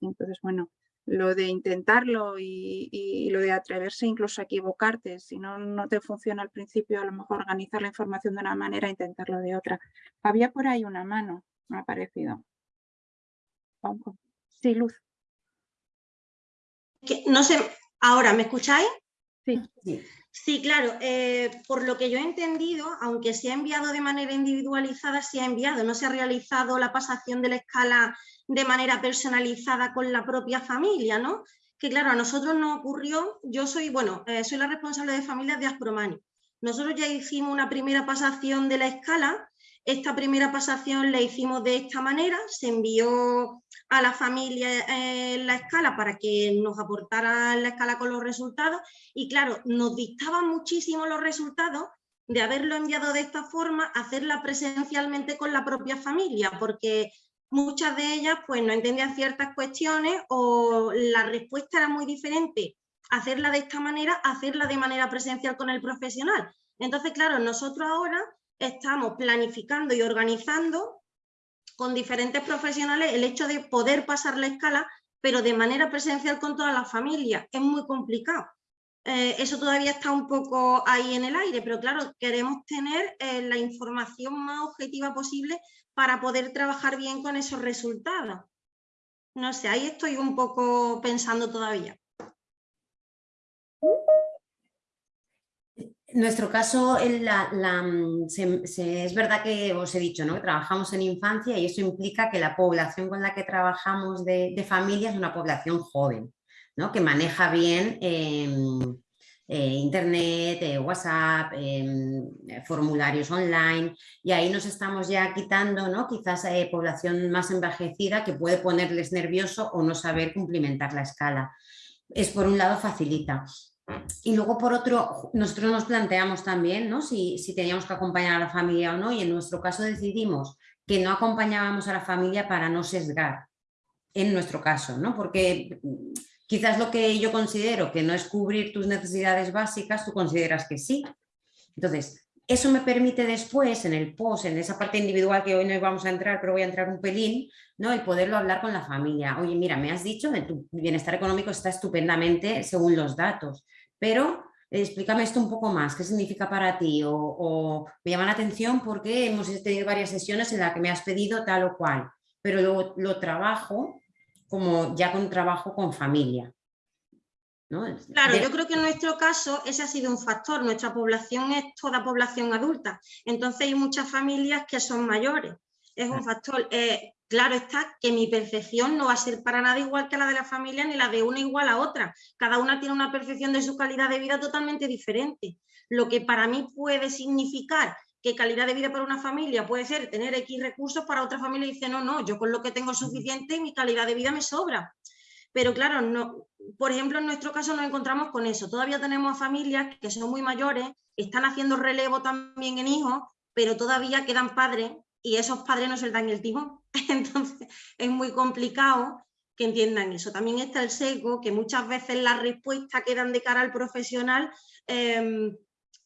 Entonces, bueno, lo de intentarlo y, lo de atreverse incluso a equivocarte, si no, no te funciona al principio, a lo mejor organizar la información de una manera, intentarlo de otra. Había por ahí una mano, me ha parecido. Sí, Luz
no sé, ahora, ¿me escucháis?
Sí.
Sí, claro, eh, por lo que yo he entendido, aunque se ha enviado de manera individualizada, se ha enviado, no se ha realizado la pasación de la escala de manera personalizada con la propia familia, ¿no? Que claro, a nosotros nos ocurrió, yo soy, bueno, eh, soy la responsable de familias de Aspromani. Nosotros ya hicimos una primera pasación de la escala, esta primera pasación la hicimos de esta manera, se envió a la familia en la escala para que nos aportara la escala con los resultados y claro, nos dictaban muchísimo los resultados de haberlo enviado de esta forma, hacerla presencialmente con la propia familia, porque muchas de ellas pues no entendían ciertas cuestiones o la respuesta era muy diferente hacerla de esta manera, hacerla de manera presencial con el profesional. Entonces, claro, nosotros ahora estamos planificando y organizando con diferentes profesionales el hecho de poder pasar la escala, pero de manera presencial con toda la familia. Es muy complicado. Eh, eso todavía está un poco ahí en el aire, pero claro, queremos tener eh, la información más objetiva posible para poder trabajar bien con esos resultados. No sé, ahí estoy un poco pensando todavía.
Nuestro caso, mm, es verdad que os he dicho ¿no? que trabajamos en infancia y eso implica que la población con la que trabajamos de, de familia es una población joven, ¿no? que maneja bien em, eh, internet, eh, WhatsApp, em, formularios online y ahí nos estamos ya quitando ¿no? quizás eh, población más envejecida que puede ponerles nervioso o no saber cumplimentar la escala. Es por un lado facilita. Y luego, por otro, nosotros nos planteamos también ¿no? si, si teníamos que acompañar a la familia o no, y en nuestro caso decidimos que no acompañábamos a la familia para no sesgar, en nuestro caso, ¿no? porque mm, quizás lo que yo considero que no es cubrir tus necesidades básicas, tú consideras que sí. Entonces, eso me permite después, en el post, en esa parte individual que hoy no vamos a entrar, pero voy a entrar un pelín, ¿no? y poderlo hablar con la familia. Oye, mira, me has dicho que tu bienestar económico está estupendamente según los datos, pero eh, explícame esto un poco más, ¿qué significa para ti? O, me llama la atención porque hemos tenido varias sesiones en las que me has pedido tal o cual, pero lo, lo trabajo como ya con trabajo con familia.
Claro, yo creo que en nuestro caso ese ha sido un factor, nuestra población es toda población adulta, entonces hay muchas familias que son mayores, es un factor. Eh, claro está que mi percepción no va a ser para nada igual que la de la familia ni la de una igual a otra. Cada una tiene una percepción de su calidad de vida totalmente diferente. Lo que para mí puede significar que calidad de vida para una familia puede ser tener X recursos, para otra familia dice, no, no, yo con lo que tengo suficiente mi calidad de vida me sobra. Pero claro, no, por ejemplo, en nuestro caso nos encontramos con eso. Todavía tenemos familias que son muy mayores, están haciendo relevo también en hijos, pero todavía quedan padres y esos padres no se dan el timón. *laughs* Entonces es muy complicado que entiendan eso. También está el sesgo, que muchas veces las respuestas que dan de cara al profesional em,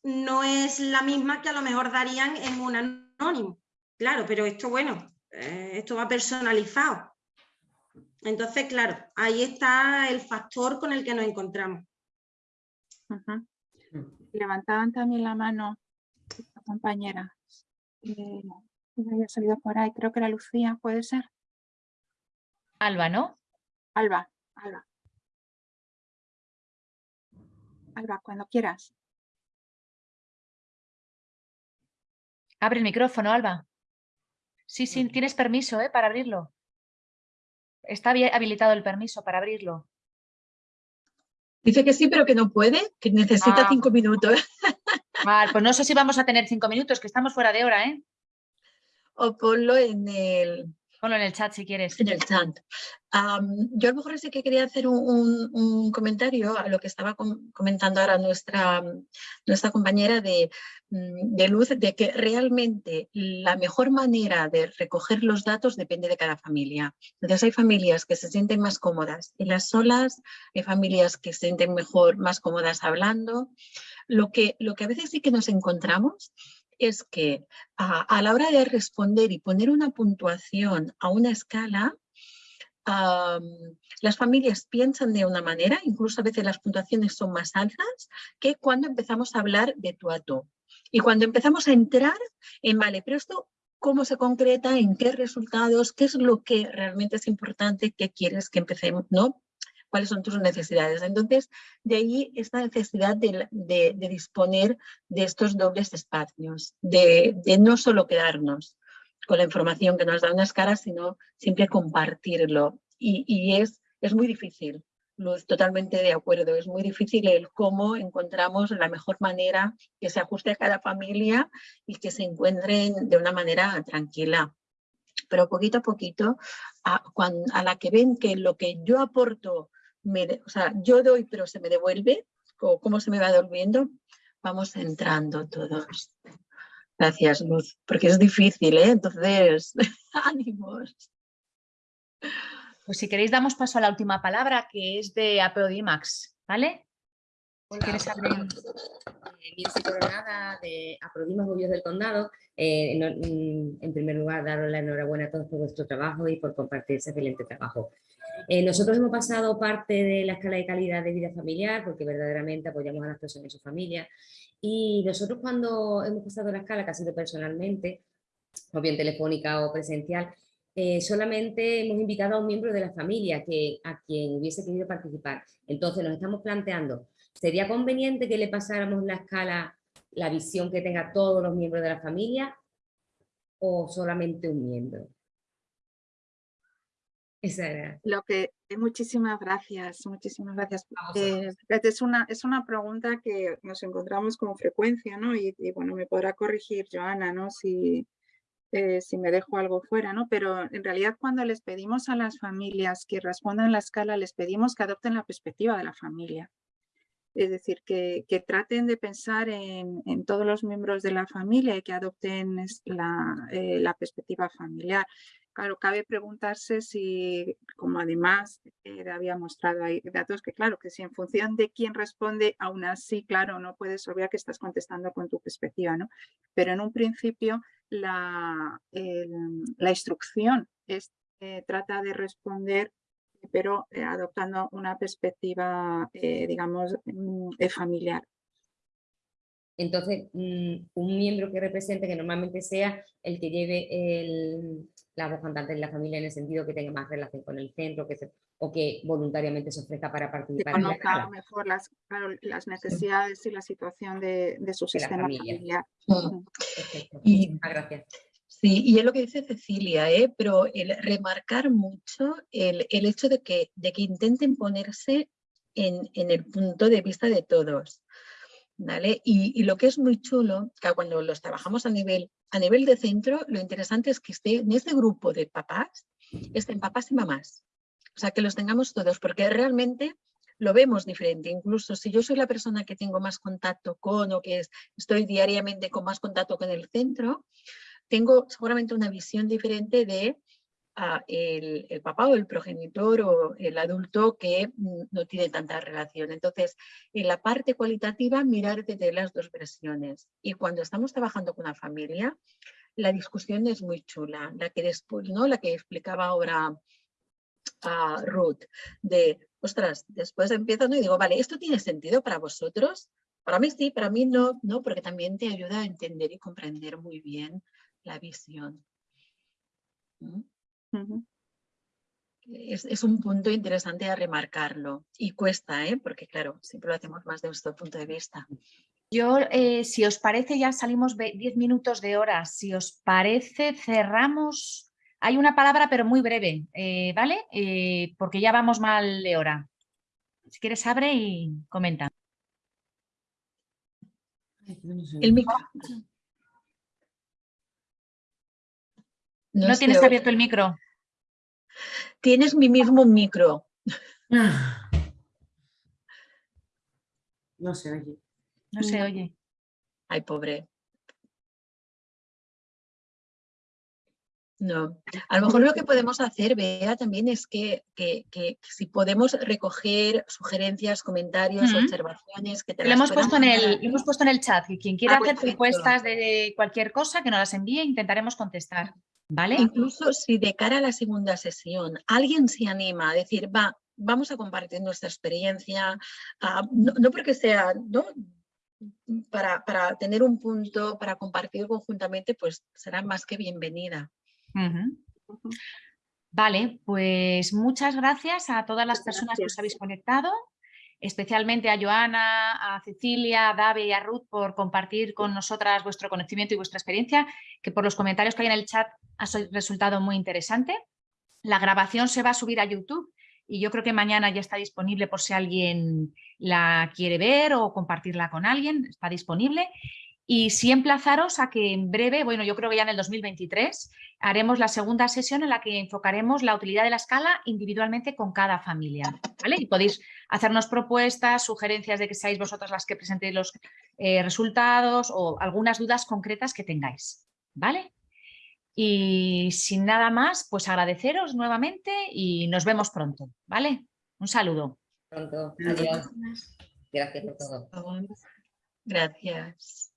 no es la misma que a lo mejor darían en un anónimo. Claro, pero esto, bueno, eh, esto va personalizado. Entonces, claro, ahí está el factor con el que nos encontramos.
Levantaban también la mano la compañera eh, que había salido por ahí, creo que era Lucía, ¿puede ser?
Alba, ¿no?
Alba, Alba. Alba, cuando quieras.
Abre el micrófono, Alba. Sí, sí, tienes permiso ¿eh? para abrirlo. Está habilitado el permiso para abrirlo.
Dice que sí, pero que no puede, que necesita
Ah.
cinco minutos. *laughs*
Vale, pues no sé si vamos a tener cinco minutos, que estamos fuera de hora, ¿eh?
O ponlo en el,
Ponlo en el chat si quieres.
en el chat. Yo a lo mejor sí que quería hacer un, un- un comentario a lo que estaba com- comentando ahora nuestra, nuestra compañera de, mm, de Luz, de que realmente la mejor manera de recoger los datos depende de cada familia. Entonces hay familias que se sienten más cómodas en las solas, hay familias que se sienten mejor, más cómodas hablando. Lo que, lo que a veces sí que nos encontramos es que a, a la hora de responder y poner una puntuación a una escala, las familias piensan de una manera, incluso a veces las puntuaciones son más altas, que cuando empezamos a hablar de tú a tú. Y cuando empezamos a entrar en, vale, pero esto, ¿cómo se concreta? ¿En qué resultados? ¿Qué es lo que realmente es importante? ¿Qué quieres que empecemos? ¿No? ¿Cuáles son tus necesidades? Entonces, de ahí esta necesidad de, disponer de estos dobles espacios, de, no solo quedarnos con la información que nos da unas caras, sino siempre compartirlo. Y, es, es muy difícil, Luz, totalmente de acuerdo, es muy difícil el cómo encontramos la mejor manera que se ajuste a cada familia y que se encuentren de una manera tranquila. Pero poquito a poquito, a, cuan- a la que ven que lo que yo aporto, me o sea, yo doy pero se me devuelve, o cómo se me va devolviendo, vamos entrando todos. Gracias, Luz, porque es difícil, ¿eh? Entonces, *laughs* ánimos.
Pues si queréis damos paso a la última palabra, que es de Apodimax, ¿vale? ¿Quieres abrir?
Eh, Mirce Coronada de Aprodimas Bobios del Condado. Eh, mm, en primer lugar, daros la enhorabuena a todos por vuestro trabajo y por compartir ese excelente trabajo. Eh, nosotros hemos pasado parte de la escala de calidad de vida familiar porque verdaderamente apoyamos a las personas y sus familias. Y nosotros cuando hemos pasado la escala, que ha sido personalmente, o bien telefónica o presencial, eh, solamente hemos invitado a un miembro de la familia que, a quien hubiese querido participar. Entonces nos estamos planteando, ¿sería conveniente que le pasáramos la escala, la visión que tenga todos los miembros de la familia o solamente un miembro? Esa era.
Lo que, eh, muchísimas gracias, muchísimas gracias. Eh, es, una, es una pregunta que nos encontramos con frecuencia, ¿no? Y, y, bueno, me podrá corregir Joana, ¿no? Si, eh, si me dejo algo fuera, ¿no? Pero en realidad cuando les pedimos a las familias que respondan la escala, les pedimos que adopten la perspectiva de la familia. Es decir, que, traten de pensar en, todos los miembros de la familia y que adopten eh, la perspectiva familiar. Claro, cabe preguntarse si, como además eh, había mostrado datos, que claro, que si en función de quién responde, aún así, claro, no puedes obviar que estás contestando con tu perspectiva, ¿no? Pero en un principio la, instrucción eh, trata de responder, pero eh, adoptando una perspectiva, eh, digamos, mm, eh, familiar.
Entonces, mm, un miembro que represente, que normalmente sea el que lleve el- la voz cantante en la familia en el sentido que tenga más relación con el centro que se- o que voluntariamente se ofrezca para
que
participar en la
conozca
escala.
mejor las, claro, las necesidades y la situación de, de su
De
sistema
familia.
familiar.
Mm.
Perfecto.
Y-
Muchísimas gracias.
Y es lo que dice Cecilia, ¿eh? pero el remarcar mucho el, el hecho de que, de que intenten ponerse en, en el punto de vista de todos. ¿vale? Y, y lo que es muy chulo, que cuando los trabajamos a nivel, a nivel de centro, lo interesante es que esté en este grupo de papás, estén papás y mamás. O sea, que los tengamos todos, porque realmente lo vemos diferente. Incluso si yo soy la persona que tengo más contacto con o que estoy diariamente con más contacto con el centro, tengo seguramente una visión diferente de ah, el, papá o el progenitor o el adulto que mm, no tiene tanta relación. Entonces, en la parte cualitativa, mirar desde las dos versiones. Y cuando estamos trabajando con una familia, la discusión es muy chula. La que después, ¿no? La que explicaba ahora a Ruth, de, ostras, después empiezo y digo, vale, ¿esto tiene sentido para vosotros? Para mí sí, para mí no, no, porque también te ayuda a entender y comprender muy bien la visión. es, un punto interesante a remarcarlo y cuesta, ¿eh? porque claro, siempre lo hacemos más de nuestro punto de vista.
Yo, eh, si os parece, ya salimos 10 minutos de hora. Si os parece, cerramos. Hay una palabra, pero muy breve, eh, ¿vale? Eh, porque ya vamos mal de hora. Si quieres, abre y comenta.
El micro.
No, tienes abierto el micro.
Tienes mi mismo micro.
No se oye.
No se oye.
Ay, pobre. No, a lo mejor lo que podemos hacer, Bea, también es que, si podemos recoger sugerencias, comentarios, observaciones que te
lo hemos puesto en el hemos puesto en el chat y quien quiera ah, hacer propuestas de cualquier cosa que nos las envíe intentaremos contestar, ¿vale?
Incluso si de cara a la segunda sesión alguien se anima a decir, va, vamos a compartir nuestra experiencia, ah, no, porque sea, ¿no? Para, para tener un punto, para compartir conjuntamente, pues será más que bienvenida.
Vale, pues muchas gracias a todas las personas que os habéis conectado, especialmente a Joana, a Cecilia, a Dave y a Ruth por compartir con nosotras vuestro conocimiento y vuestra experiencia, que por los comentarios que hay en el chat ha resultado muy interesante. La grabación se va a subir a YouTube y yo creo que mañana ya está disponible por si alguien la quiere ver o compartirla con alguien, está disponible. Y sí emplazaros a que en breve, bueno, yo creo que ya en el 2023, haremos la segunda sesión en la que enfocaremos la utilidad de la escala individualmente con cada familia. ¿vale? Y podéis hacernos propuestas, sugerencias de que seáis vosotras las que presentéis los eh, resultados o algunas dudas concretas que tengáis. ¿Vale? Y sin nada más, pues agradeceros nuevamente y nos vemos pronto. ¿Vale? Un saludo.
Pronto. Adiós. Gracias por todo.
Gracias.